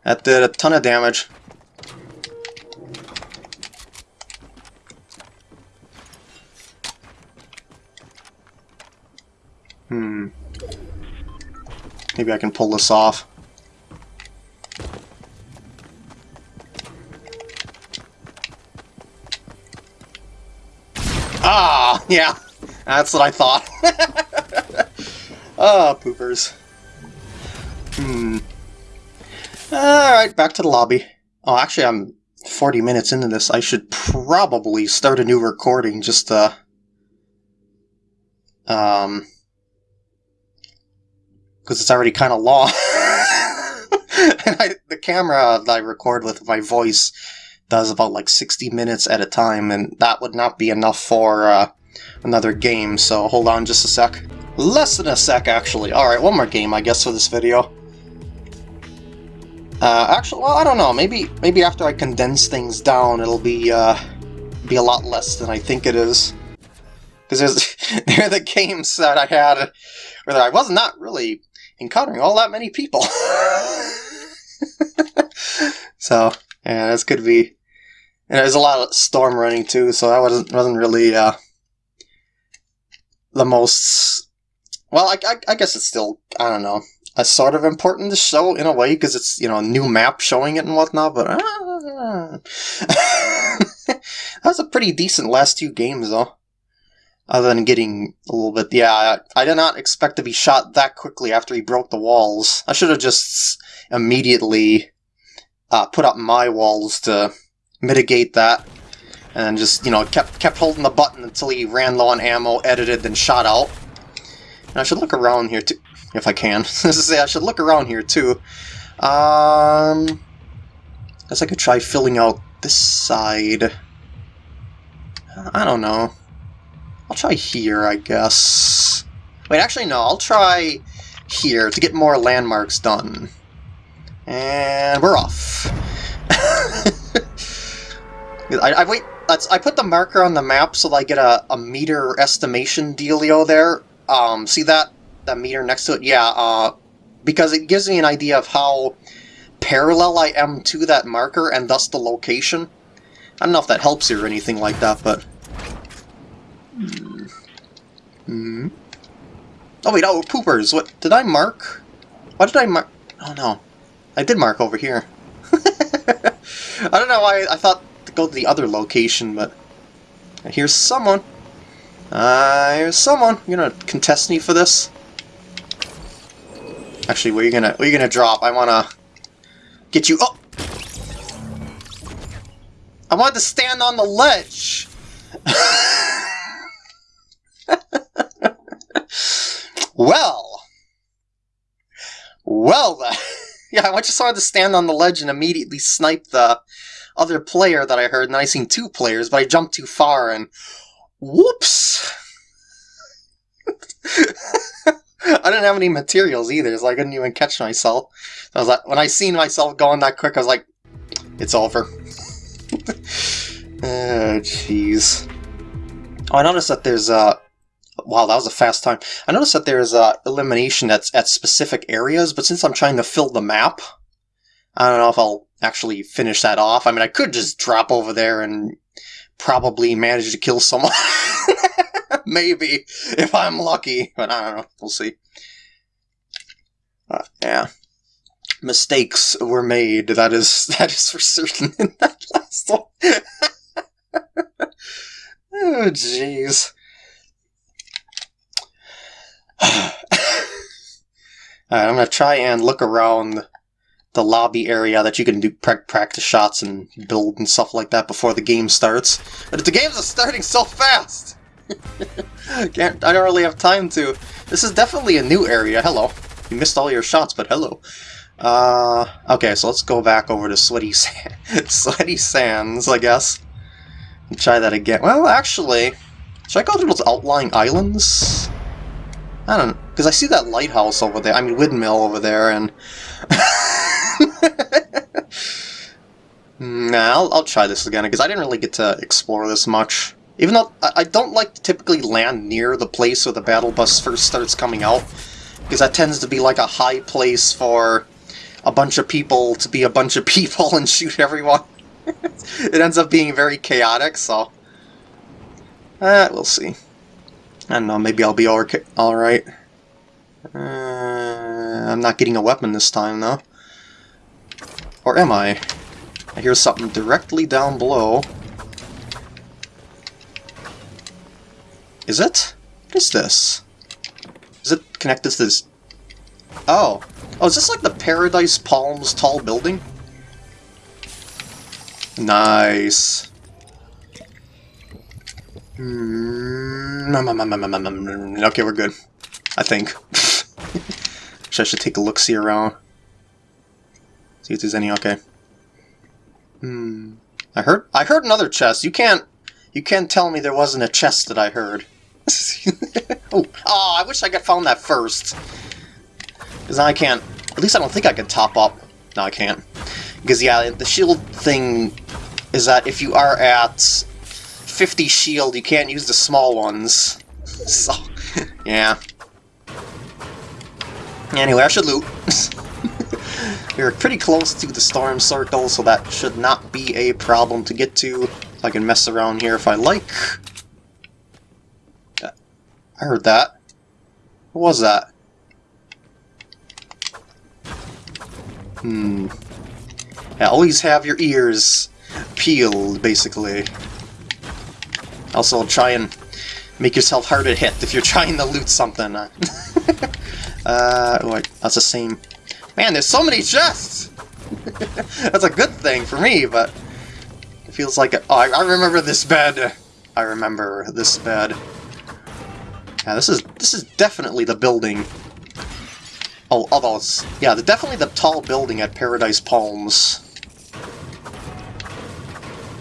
That did a ton of damage. Hmm. Maybe I can pull this off. Ah, yeah. That's what I thought. Ah, oh, poopers. Hmm. Alright, back to the lobby. Oh, actually, I'm 40 minutes into this. I should probably start a new recording just to... Um... Because it's already kind of long. and I, the camera that I record with my voice does about like 60 minutes at a time, and that would not be enough for uh, another game, so hold on just a sec. Less than a sec, actually. Alright, one more game, I guess, for this video. Uh, actually, well, I don't know. Maybe maybe after I condense things down, it'll be uh, be a lot less than I think it is. Because are the games that I had where I was not really encountering all that many people. so yeah, this could be. And there's a lot of storm running too, so that wasn't wasn't really uh, the most. Well, I, I, I guess it's still I don't know a sort of important to show in a way because it's you know a new map showing it and whatnot. But uh, that was a pretty decent last two games though. Other than getting a little bit, yeah, I, I did not expect to be shot that quickly after he broke the walls. I should have just immediately uh, put up my walls to mitigate that, and just you know kept kept holding the button until he ran low on ammo, edited, then shot out. And I should look around here too if I can. say I should look around here too. Um, guess I could try filling out this side. I don't know. I'll try here, I guess. Wait, actually no, I'll try here to get more landmarks done. And we're off. I, I wait. I put the marker on the map so that I get a, a meter estimation dealio there. Um, see that that meter next to it? Yeah, uh, because it gives me an idea of how parallel I am to that marker and thus the location. I don't know if that helps you or anything like that, but... Hmm. hmm. Oh wait, oh, poopers! What, did I mark? Why did I mark? Oh no. I did mark over here. I don't know why I thought to go to the other location, but... Here's someone. Uh, here's someone. You're gonna contest me for this? Actually, where are you gonna where are you gonna drop? I wanna get you up. I wanted to stand on the ledge. well, well yeah, I just wanted to stand on the ledge and immediately snipe the other player that I heard, and I seen two players, but I jumped too far and whoops. I didn't have any materials either, so I couldn't even catch myself. I was like, when I seen myself going that quick, I was like, it's over. oh, jeez. Oh, I noticed that there's a... Uh, wow, that was a fast time. I noticed that there's uh, elimination that's at specific areas, but since I'm trying to fill the map, I don't know if I'll actually finish that off. I mean, I could just drop over there and probably manage to kill someone. Maybe, if I'm lucky. But I don't know. We'll see. Uh, yeah. Mistakes were made. That is that is for certain in that last one. oh, jeez. Alright, I'm going to try and look around the lobby area that you can do practice shots and build and stuff like that before the game starts. But the games starting so fast! Can't, I don't really have time to. This is definitely a new area. Hello. You missed all your shots, but hello. Uh, okay, so let's go back over to Sweaty, Sand Sweaty Sands, I guess. And try that again. Well, actually, should I go to those outlying islands? I don't know, because I see that lighthouse over there, I mean windmill over there, and... nah, I'll, I'll try this again, because I didn't really get to explore this much. Even though I don't like to typically land near the place where the battle bus first starts coming out, because that tends to be like a high place for a bunch of people to be a bunch of people and shoot everyone. it ends up being very chaotic, so... Uh, we'll see. I don't know, maybe I'll be alright. Uh, I'm not getting a weapon this time, though. Or am I? I hear something directly down below. Is it? What is this? Is it connected to this? Oh. Oh, is this like the Paradise Palms tall building? Nice. Mm, mm, mm, mm okay, we're good. I think. I should take a look-see around. See if there's any, okay. Hmm. I heard I heard another chest. You can't you can't tell me there wasn't a chest that I heard. oh, I wish I could found that first. Because I can't... At least I don't think I can top up. No, I can't. Because, yeah, the shield thing is that if you are at 50 shield, you can't use the small ones. So, yeah. Anyway, I should loot. We're pretty close to the storm circle, so that should not be a problem to get to. I can mess around here if I like. I heard that. What was that? Hmm. Yeah, always have your ears peeled, basically. Also, try and make yourself hard to hit if you're trying to loot something. uh, oh, that's the same. Man, there's so many chests! that's a good thing for me, but it feels like... A, oh, I, I remember this bed. I remember this bed. Yeah, this is this is definitely the building. Oh, although it's yeah, definitely the tall building at Paradise Palms.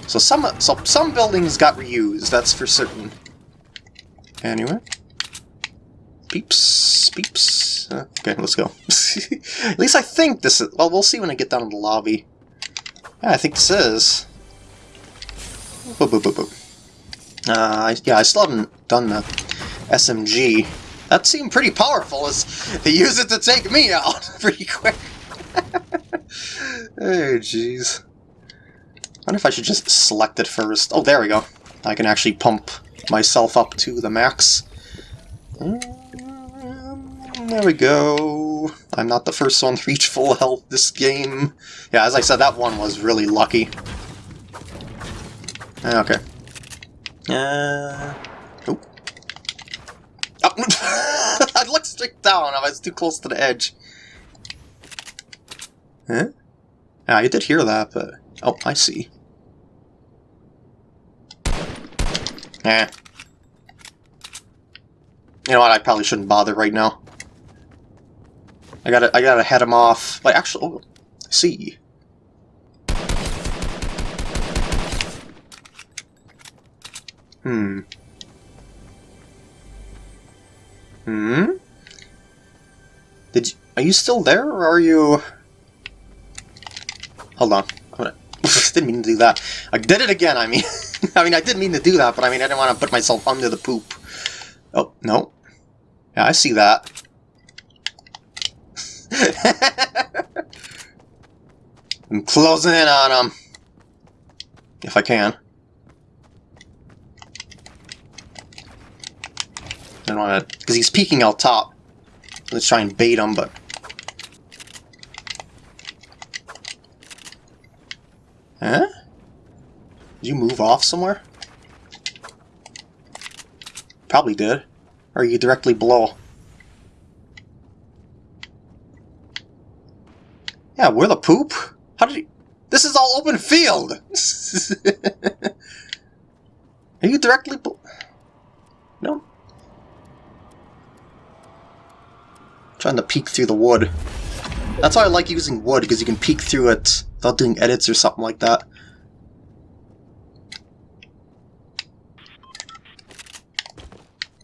So some so some buildings got reused, that's for certain. Anyway. Peeps, peeps. Uh, okay, let's go. At least I think this is... Well, we'll see when I get down to the lobby. Yeah, I think this is. Boop, boop, boop, boop. Uh, yeah, I still haven't done the SMG. That seemed pretty powerful as they use it to take me out pretty quick. oh, jeez. I wonder if I should just select it first. Oh, there we go. I can actually pump myself up to the max. Mm, there we go. I'm not the first one to reach full health this game. Yeah, as I said, that one was really lucky. Okay. Uh... I looked straight down. I was too close to the edge. Huh? Yeah, I did hear that, but... Oh, I see. Eh. You know what, I probably shouldn't bother right now. I gotta, I gotta head him off. Like, actually, oh, see. Hmm. Hmm? Did you, are you still there, or are you... Hold on. Gonna, didn't mean to do that. I did it again, I mean. I mean, I didn't mean to do that, but I mean, I didn't want to put myself under the poop. Oh, no. Yeah, I see that. I'm closing in on him. If I can. Don't want to... Because he's peeking out top. Let's try and bait him, but... Huh? Did you move off somewhere? Probably did. Or are you directly below? Yeah, where the poop? How did you... This is all open field! are you directly below? No. Trying to peek through the wood. That's why I like using wood, because you can peek through it without doing edits or something like that.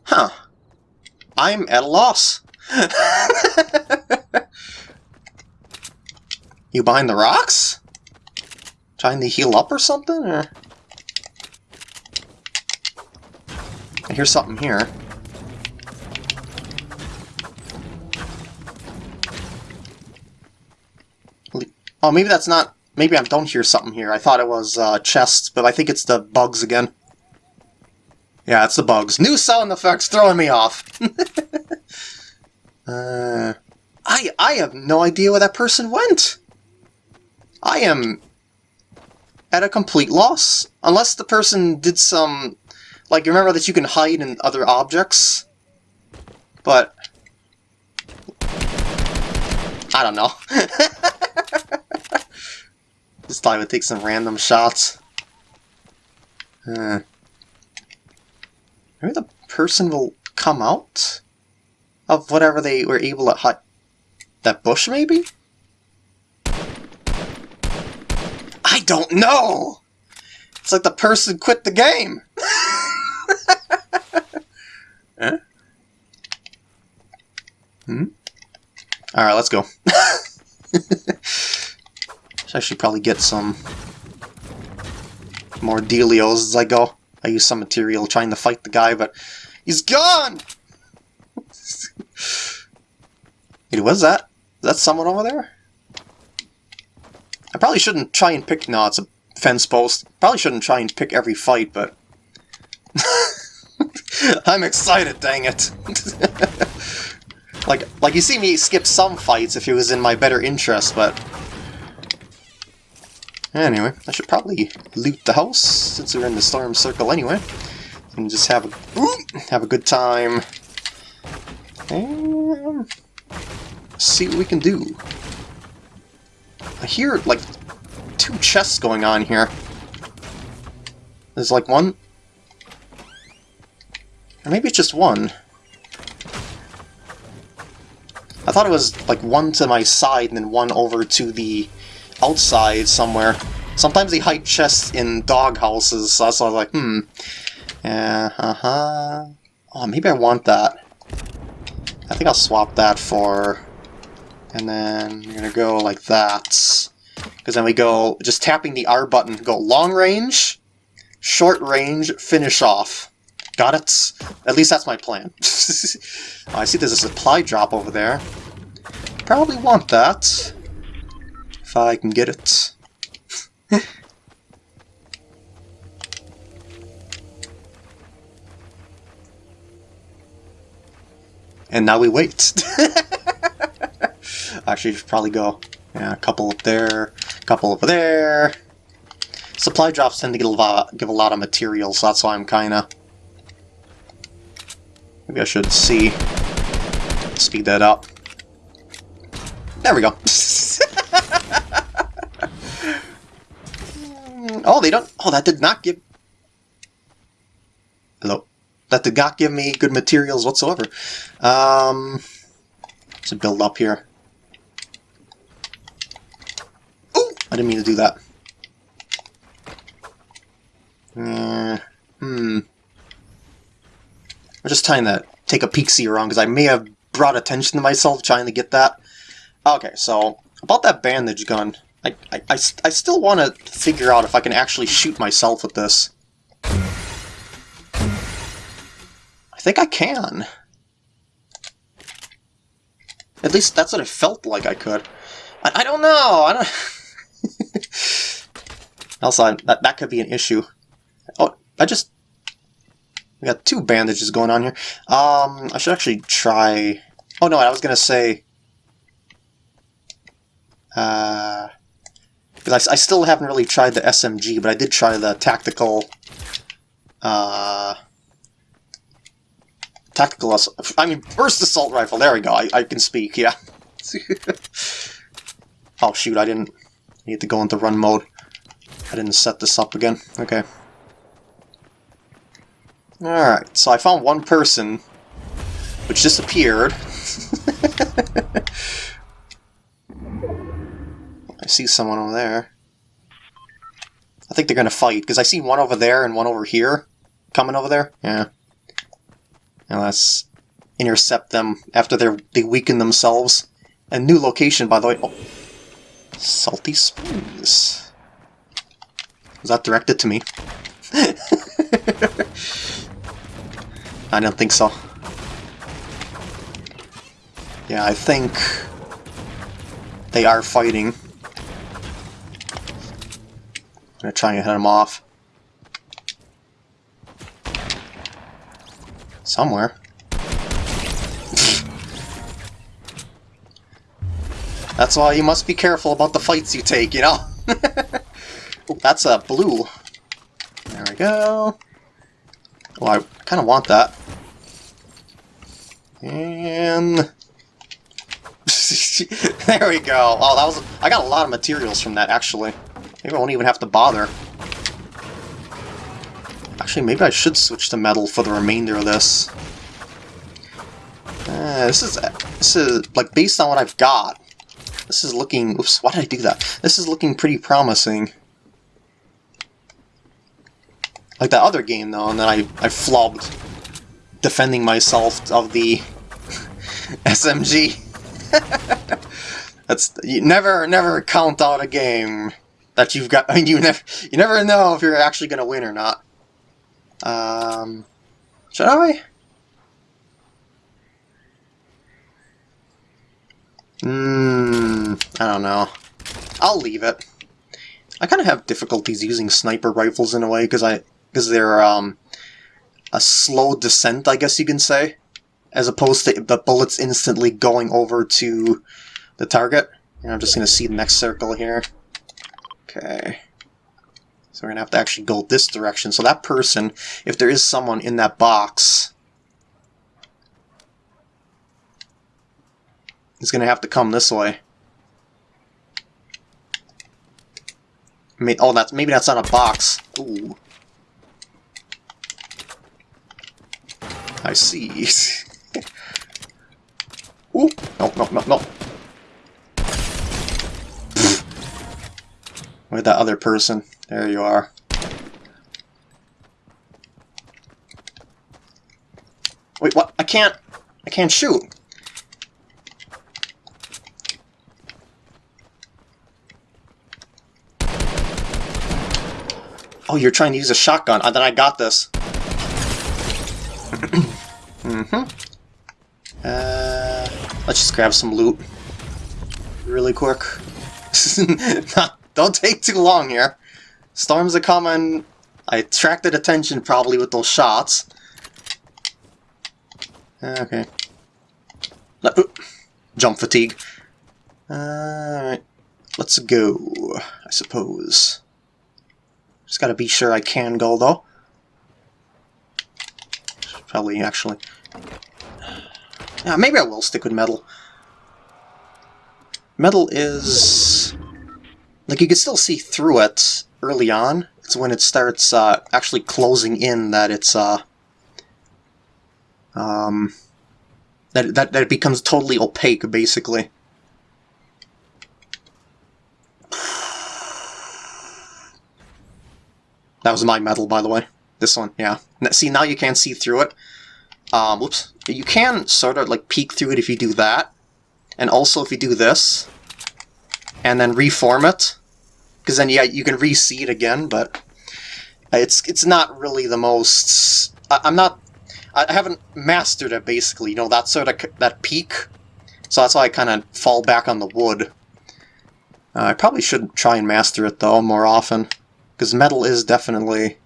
Huh. I'm at a loss. you behind the rocks? Trying to heal up or something? Or... I hear something here. Oh, maybe that's not... Maybe I don't hear something here. I thought it was uh, chests, but I think it's the bugs again. Yeah, it's the bugs. New sound effects throwing me off. uh, I I have no idea where that person went. I am at a complete loss. Unless the person did some... Like, remember that you can hide in other objects? But... I don't know. This time would take some random shots. Uh, maybe the person will come out of whatever they were able to hide. That bush, maybe? I don't know! It's like the person quit the game! huh? Hmm? Alright, let's go. I should probably get some more dealios as I go. I use some material trying to fight the guy, but he's gone! Wait, what's that? Is that someone over there? I probably shouldn't try and pick... No, it's a fence post. Probably shouldn't try and pick every fight, but... I'm excited, dang it! like, like you see me skip some fights if it was in my better interest, but... Anyway, I should probably loot the house, since we're in the storm circle anyway. And just have a, have a good time. And see what we can do. I hear, like, two chests going on here. There's, like, one... Or maybe it's just one. I thought it was, like, one to my side and then one over to the outside somewhere. Sometimes they hide chests in dog houses, so that's why I was like, hmm. Yeah, uh-huh. Oh, maybe I want that. I think I'll swap that for and then going to go like that. Because then we go, just tapping the R button, go long range, short range, finish off. Got it? At least that's my plan. oh, I see there's a supply drop over there. Probably want that. If I can get it. and now we wait. Actually, should probably go yeah, a couple up there, a couple over there. Supply drops tend to give a lot, give a lot of material, so that's why I'm kind of... Maybe I should see. Speed that up. There we go. oh, they don't... Oh, that did not give... Hello? That did not give me good materials whatsoever. Um... To build up here. Oh, I didn't mean to do that. Uh, hmm. I'm just trying to take a peek-see around, because I may have brought attention to myself trying to get that. Okay, so, about that bandage gun. I, I, I, I still want to figure out if I can actually shoot myself with this. I think I can. At least that's what it felt like I could. I, I don't know, I don't... also, that, that could be an issue. Oh, I just... We got two bandages going on here. Um, I should actually try... Oh no, I was to say... Uh... Because I, I still haven't really tried the SMG, but I did try the tactical... Uh... Tactical... I mean, burst assault rifle. There we go. I, I can speak, yeah. oh, shoot, I didn't need to go into run mode. I didn't set this up again. Okay. Alright, so I found one person, which disappeared. See someone over there. I think they're gonna fight, because I see one over there and one over here. Coming over there? Yeah. Now let's intercept them after they they weaken themselves. A new location, by the way. Oh. Salty Springs. Was that directed to me? I don't think so. Yeah, I think they are fighting. I'm gonna try and head them off. Somewhere. That's why you must be careful about the fights you take, you know? that's a blue. There we go. Oh, I kind of want that. And... there we go. Oh, that was... I got a lot of materials from that, actually. Maybe I won't even have to bother. Actually, maybe I should switch to metal for the remainder of this. Uh, this is... This is, like, based on what I've got, this is looking... Oops, why did I do that? This is looking pretty promising. Like that other game, though, and then I, I flubbed defending myself of the SMG. That's you never never count out a game that you've got. I mean, you never you never know if you're actually going to win or not. Um, should I? Hmm, I don't know. I'll leave it. I kind of have difficulties using sniper rifles in a way because I because they're um a slow descent, I guess you can say, as opposed to the bullets instantly going over to the target. And I'm just to see the next circle here. Okay. So we're going to have to actually go this direction. So that person, if there is someone in that box, is going to have to come this way. Oh, that's maybe that's not a box. Ooh. I see. Ooh, no, no, no, no. Where'd that other person? There you are. Wait, what? I can't... I can't shoot. Oh, you're trying to use a shotgun. Uh, then I got this. mm-hmm. Uh, let's just grab some loot. Really quick. Don't take too long here. Storms are coming. I attracted attention probably with those shots. Okay. Oop! Jump fatigue. Alright. Let's go, I suppose. Just gotta be sure I can go, though. Probably, actually. Yeah, maybe I will stick with metal. Metal is... Like, you can still see through it early on. It's when it starts uh, actually closing in that it's... Uh, um, that, that, that it becomes totally opaque, basically. That was my metal, by the way. This one, yeah. See, now you can't see through it. Um, whoops. You can sort of, like, peek through it if you do that. And also if you do this, and then reform it, because then, yeah, you can re-see it again, but it's it's not really the most... I, I'm not... I haven't mastered it, basically, you know, that sort of... that peek. So that's why I kind of fall back on the wood. Uh, I probably should try and master it, though, more often. Because metal is definitely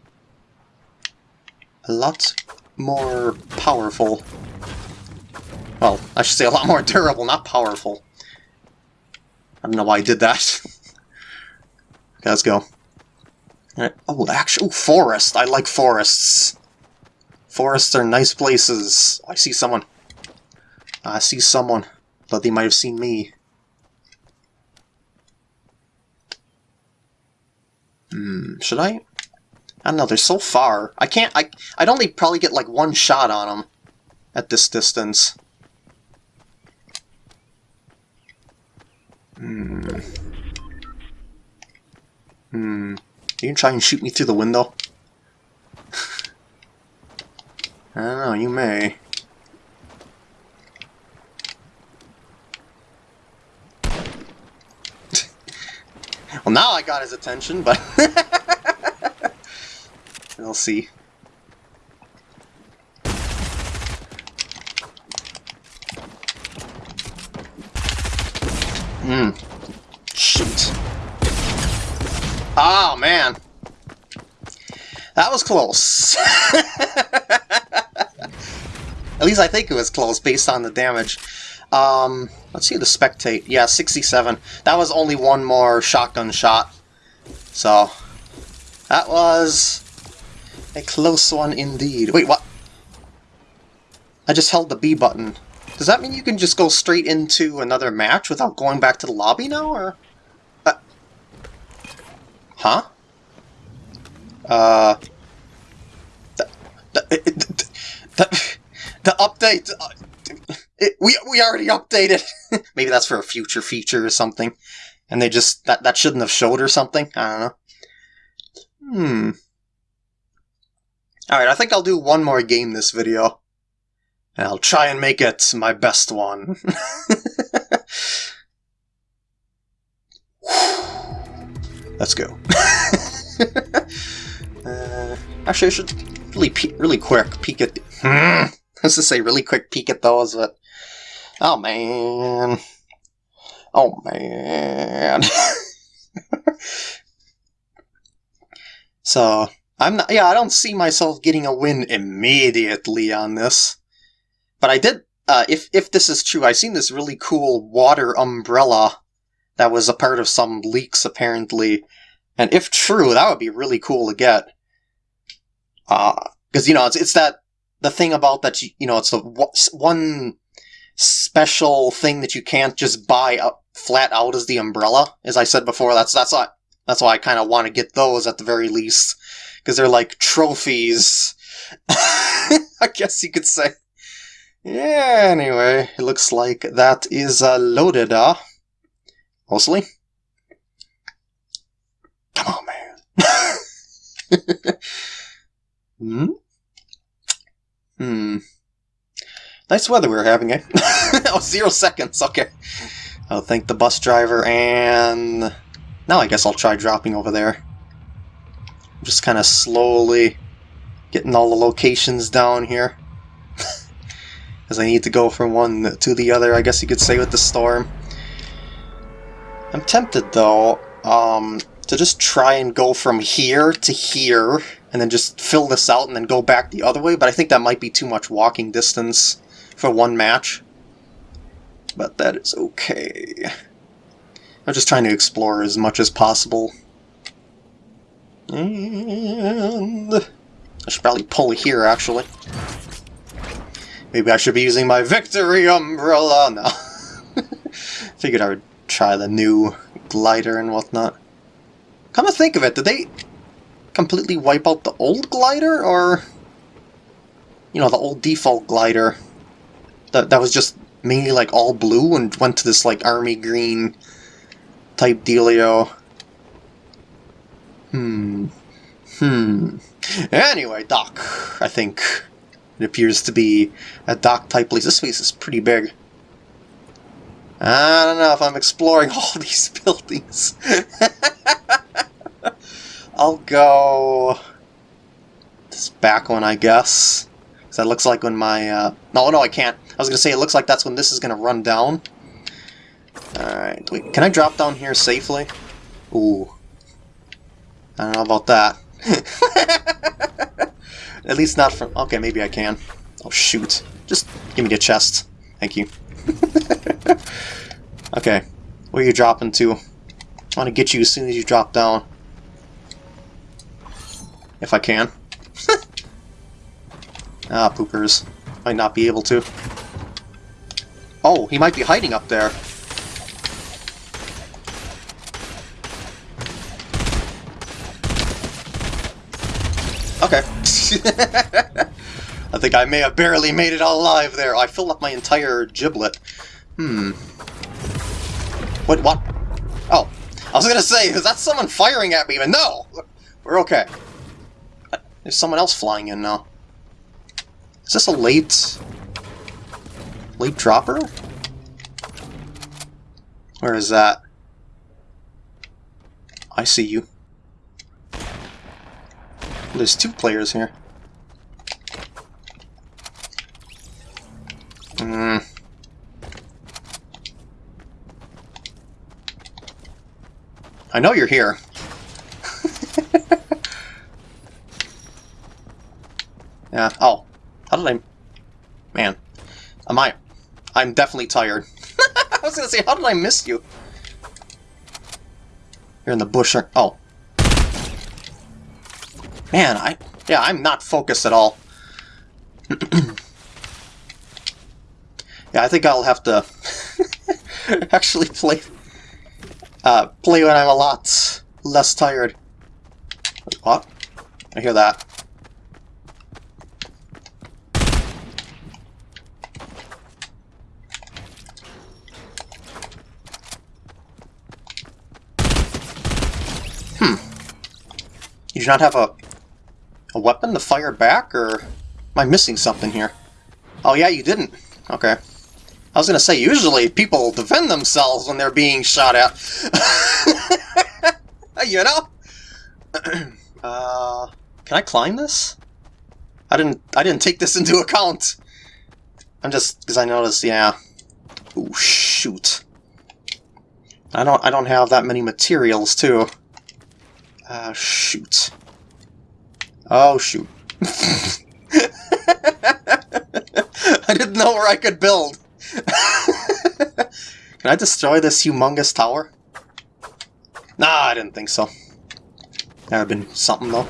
a lot more powerful. Well, I should say a lot more durable, not powerful. I don't know why I did that. okay, let's go. Oh, actual forest. I like forests. Forests are nice places. I see someone. I see someone. Thought they might have seen me. Hmm, should I? I don't know, they're so far. I can't, I, I'd only probably get like one shot on them at this distance. Hmm. Hmm. You can try and shoot me through the window? I don't know, you may. well, now I got his attention, but... we'll see. Hmm. Shoot. Oh, man. That was close. At least I think it was close based on the damage. Um, let's see the spectate. Yeah, 67. That was only one more shotgun shot. So, that was a close one indeed. Wait, what? I just held the B button. Does that mean you can just go straight into another match without going back to the lobby now, or...? Uh, huh? Uh... The, the, the, the, update... Uh, it, we, we already updated! Maybe that's for a future feature or something. And they just... That, that shouldn't have showed or something? I don't know. Hmm. Alright, I think I'll do one more game this video. I'll try and make it my best one. Let's go. uh, actually, I should really, really quick peek at. Hmm. Let's just say really quick peek at those, but oh man, oh man. so I'm not. Yeah, I don't see myself getting a win immediately on this, but I did. Uh, if if this is true, I've seen this really cool water umbrella that was a part of some leaks apparently, and if true, that would be really cool to get. Uh, because you know it's it's that the thing about that you, you know it's the one special thing that you can't just buy up flat out as the umbrella. As I said before, that's that's why that's why I kind of want to get those at the very least because they're like trophies. I guess you could say. Yeah. Anyway, it looks like that is uh, loaded. Uh, mostly. Come on, man. hmm. Hmm. Nice weather we are having, eh? oh, zero seconds, okay. I'll thank the bus driver, and... Now I guess I'll try dropping over there. Just kind of slowly getting all the locations down here. Because I need to go from one to the other, I guess you could say, with the storm. I'm tempted, though, um, to just try and go from here to here, and then just fill this out and then go back the other way, but I think that might be too much walking distance for one match. But that is okay. I'm just trying to explore as much as possible. And... I should probably pull here, actually. Maybe I should be using my victory umbrella! No. Figured I would try the new glider and whatnot. Come to think of it, did they completely wipe out the old glider, or... You know, the old default glider that, that was just mainly like all blue and went to this like army green type dealio. Hmm. Hmm. Anyway, Doc, I think. It appears to be a Dock type place. This place is pretty big. I don't know if I'm exploring all these buildings. I'll go this back one, I guess. Because that looks like when my... Uh... No, no, I can't. I was going to say, it looks like that's when this is going to run down. Alright, can I drop down here safely? Ooh. I don't know about that. At least not from... Okay, maybe I can. Oh, shoot. Just give me the chest. Thank you. okay, where are you dropping to? I want to get you as soon as you drop down. If I can. ah, poopers. Might not be able to. Oh, he might be hiding up there. Okay. I think I may have barely made it alive there. I filled up my entire giblet. Hmm. What? What? Oh. I was gonna say, is that someone firing at me? But no! We're okay. There's someone else flying in now. Is this a late... late dropper? Where is that? I see you. There's two players here. Hmm. I know you're here. yeah, oh. How did I... Man. Am I... I'm definitely tired. I was gonna say, how did I miss you? You're in the bush. Oh. Man, I... Yeah, I'm not focused at all. yeah, I think I'll have to actually play uh, play when I'm a lot less tired. what? I hear that. Hmm. You do not have a, a weapon to fire back, or am I missing something here? Oh yeah, you didn't. Okay. I was gonna say, usually people defend themselves when they're being shot at. you know? uh, can I climb this? I didn't. I didn't take this into account. I'm just because I noticed. Yeah. Oh shoot. I don't. I don't have that many materials too. Uh, shoot. Oh shoot. I didn't know where I could build. Can I destroy this humongous tower? Nah, I didn't think so. That would have been something, though.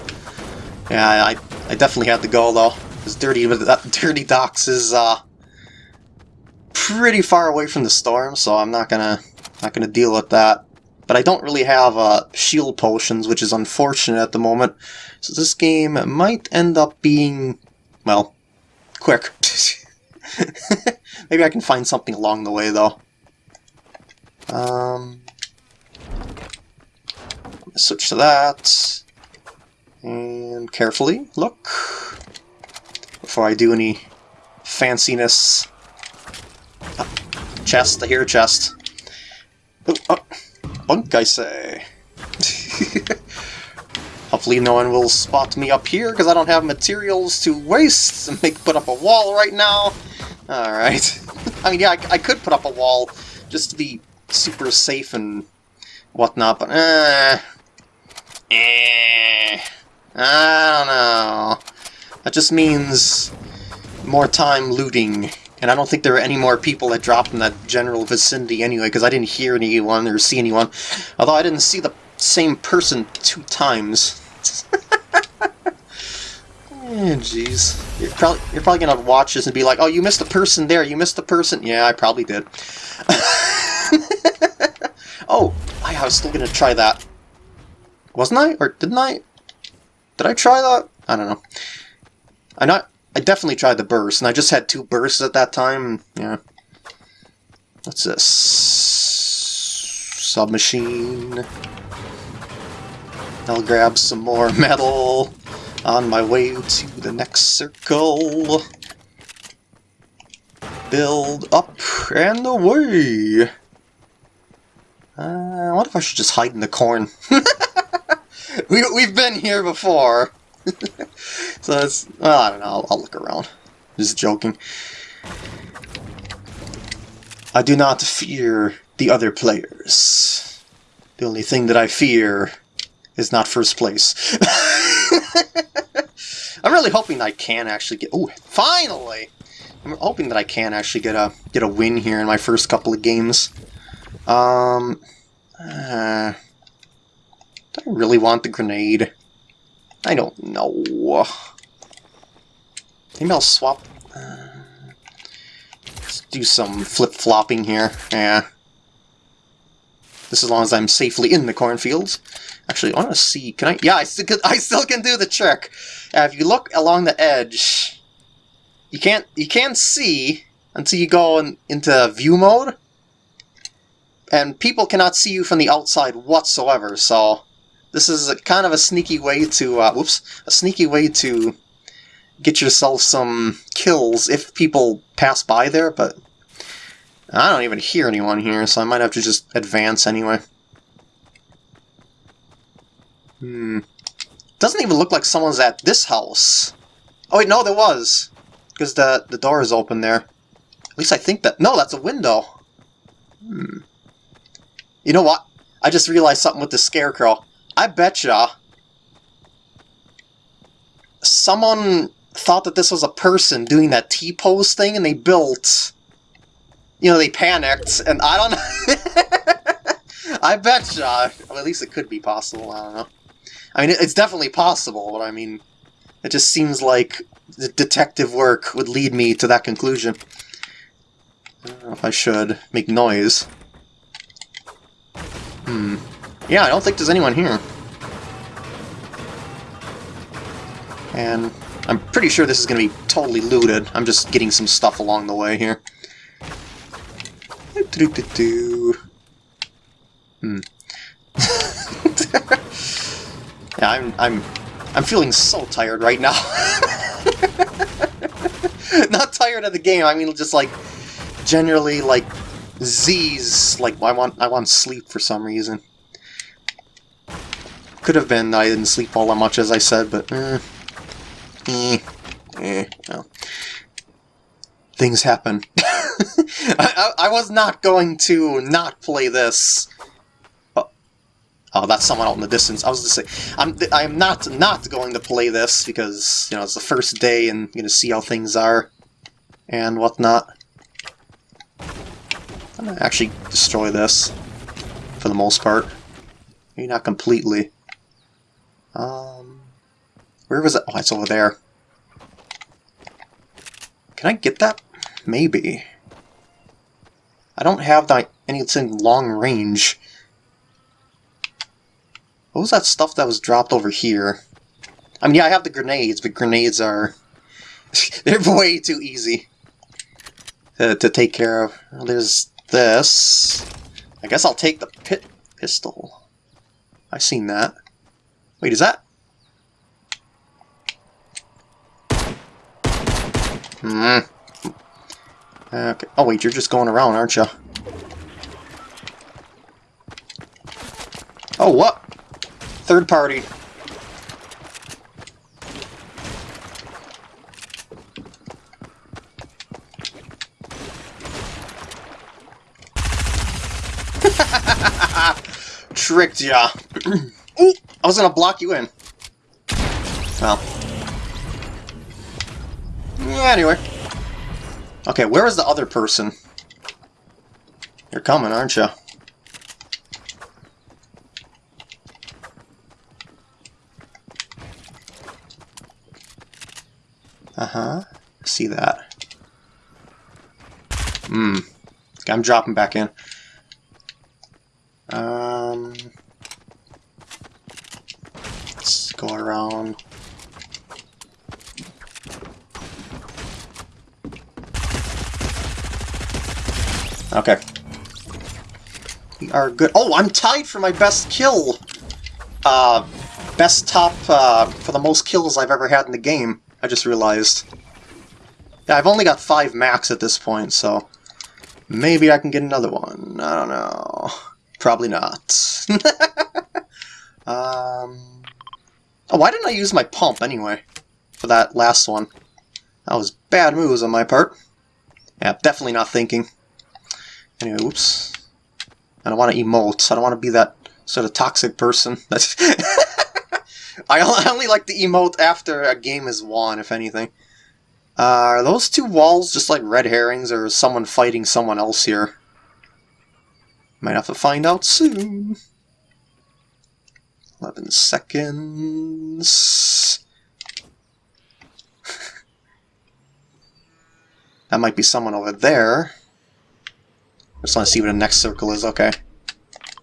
Yeah, I, I definitely had to go, though. Because Dirty, Dirty Docks is, uh, pretty far away from the storm, so I'm not gonna, not gonna deal with that. But I don't really have, uh, shield potions, which is unfortunate at the moment. So this game might end up being, well, quick. Maybe I can find something along the way, though. Um, switch to that. And carefully look before I do any fanciness. Ah, chest, I hear a chest. Oh, oh, bunk, I say. Hopefully no one will spot me up here, because I don't have materials to waste and make put up a wall right now. Alright. I mean, yeah, I, I, could put up a wall just to be super safe and whatnot, but eh, eh, I don't know. That just means more time looting, and I don't think there are any more people that dropped in that general vicinity anyway, because I didn't hear anyone or see anyone, although I didn't see the same person two times. Jeez. You're probably, you're probably gonna watch this and be like, oh, you missed a person there, you missed a person. Yeah, I probably did. oh, I, I was still gonna try that. Wasn't I? Or didn't I? Did I try that? I don't know. I not. I definitely tried the burst, and I just had two bursts at that time. Yeah. What's this? Submachine. I'll grab some more metal on my way to the next circle. Build up and away! Uh, wonder if I should just hide in the corn. we, we've been here before. so it's, well, I don't know, I'll, I'll look around. Just joking. I do not fear the other players. The only thing that I fear is not first place. I'm really hoping I can actually get... Oh, finally! I'm hoping that I can actually get a get a win here in my first couple of games. Um, uh, do I really want the grenade? I don't know. Maybe I'll swap... Uh, let's do some flip-flopping here. Yeah. This as long as I'm safely in the cornfields. Actually, I want to see. Can I? Yeah, I still can, I still can do the trick. Uh, if you look along the edge, you can't you can't see until you go in, into view mode, and people cannot see you from the outside whatsoever. So this is a, kind of a sneaky way to uh, whoops a sneaky way to get yourself some kills if people pass by there. But I don't even hear anyone here, so I might have to just advance anyway. Hmm. Doesn't even look like someone's at this house. Oh wait, no, there was. Because the, the door is open there. At least I think that... No, that's a window. Hmm. You know what? I just realized something with the scarecrow. I betcha someone thought that this was a person doing that T-pose thing and they built... You know, they panicked, and I don't know... I betcha. Well, at least it could be possible, I don't know. I mean, it's definitely possible, but I mean, it just seems like the detective work would lead me to that conclusion. I if I should make noise. Hmm. Yeah, I don't think there's anyone here. And I'm pretty sure this is going to be totally looted. I'm just getting some stuff along the way here. Hmm. Yeah, I'm I'm I'm feeling so tired right now. Not tired of the game. I mean, just like generally like Z's. Like I want I want sleep for some reason. Could have been I didn't sleep all that much, as I said, but... Eh, eh, eh, well. Things happen. I, I, I, was not going to not play this. Oh, that's someone out in the distance. I was just say, I'm I'm not not going to play this because you know it's the first day and you know see how things are and whatnot. I'm gonna actually destroy this for the most part. Maybe not completely. Um, where was it? Oh, it's over there. Can I get that? Maybe. I don't have that anything long range. What was that stuff that was dropped over here? I mean, yeah, I have the grenades, but grenades are... they're way too easy to, to take care of. There's this. I guess I'll take the pit pistol. I've seen that. Wait, is that... Hmm. Okay. Oh wait, you're just going around, aren't you? Oh, what? Third party. Tricked ya. Ooh, I was gonna block you in. Well. Anyway. Okay, where is the other person? You're coming, aren't you? Uh-huh. See that. Hmm. I'm dropping back in. Um... Let's go around. Okay. We are good. Oh, I'm tied for my best kill! Uh, best top, uh, for the most kills I've ever had in the game, I just realized. Yeah, I've only got five max at this point, so maybe I can get another one. I don't know. Probably not. um, oh, why didn't I use my pump anyway for that last one? That was bad moves on my part. Yeah, definitely not thinking. Anyway, oops. I don't want to emote. I don't want to be that sort of toxic person. I only like to emote after a game is won, if anything. Uh, are those two walls just like red herrings, or is someone fighting someone else here? Might have to find out soon. 11 seconds. that might be someone over there. Just want to see what the next circle is. Okay.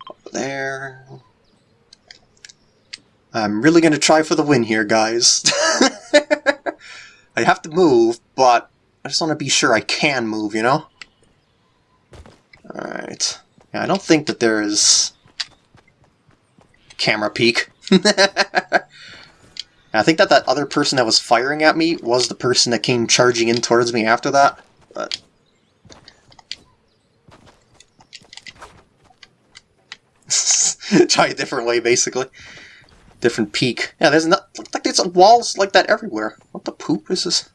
Over there. I'm really going to try for the win here, guys. I have to move, but I just want to be sure I can move, you know? Alright. Yeah, I don't think that there is... camera peek. I think that that other person that was firing at me was the person that came charging in towards me after that, but... Try a different way, basically. Different peek. Yeah, there's not like there's walls like that everywhere. What the poop is this?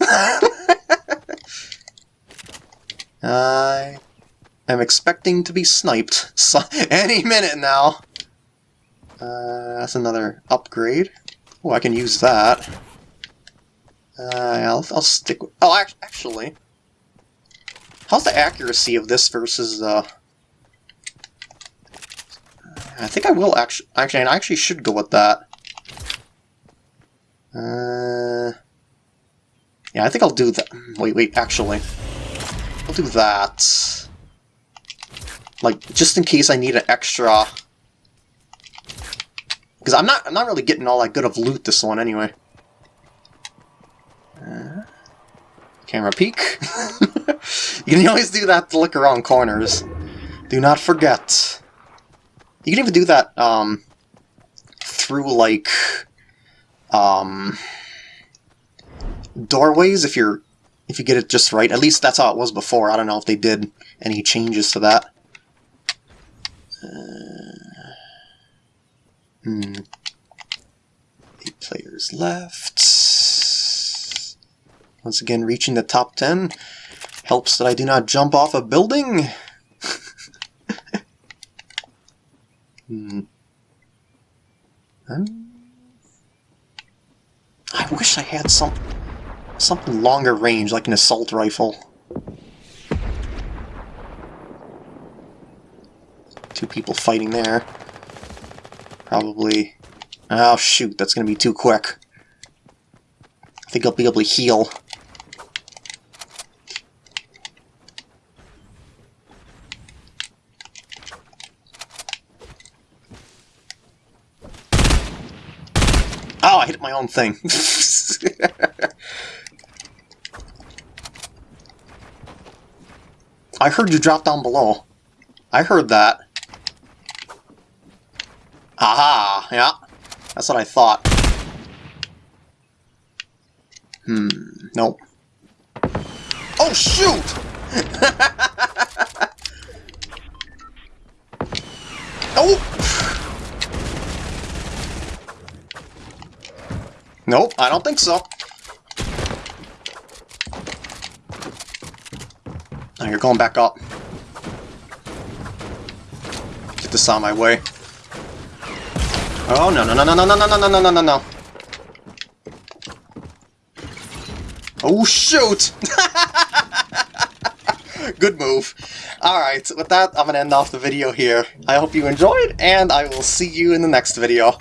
I am expecting to be sniped so any minute now. Uh, that's another upgrade. Oh, I can use that. Uh, I'll, I'll stick with... Oh, actually... How's the accuracy of this versus, uh... I think I will actually, actually, I actually should go with that. Uh, yeah, I think I'll do that. Wait, wait, actually. I'll do that. Like, just in case I need an extra... Because I'm not, I'm not really getting all that good of loot this one anyway. Uh, camera peek. you can always do that to look around corners. Do not forget. You can even do that um, through, like, um, doorways if you're if you get it just right. At least that's how it was before. I don't know if they did any changes to that. Uh, Hmm. Eight players left. Once again, reaching the top 10 helps that I do not jump off a building. Hmm. I wish I had some something longer range, like an assault rifle. Two people fighting there. Probably... Oh shoot, that's gonna be too quick. I think I'll be able to heal. Oh, I hit my own thing. I heard you drop down below. I heard that. Aha! Yeah. That's what I thought. Hmm. Nope. Oh, shoot! oh! Nope, I don't think so. Now you're going back up. Get this on my way. Oh, no, no, no, no, no, no, no, no, no, no, no, no. Oh, shoot! Good move. Alright, with that, I'm to end off the video here. I hope you enjoyed, and I will see you in the next video.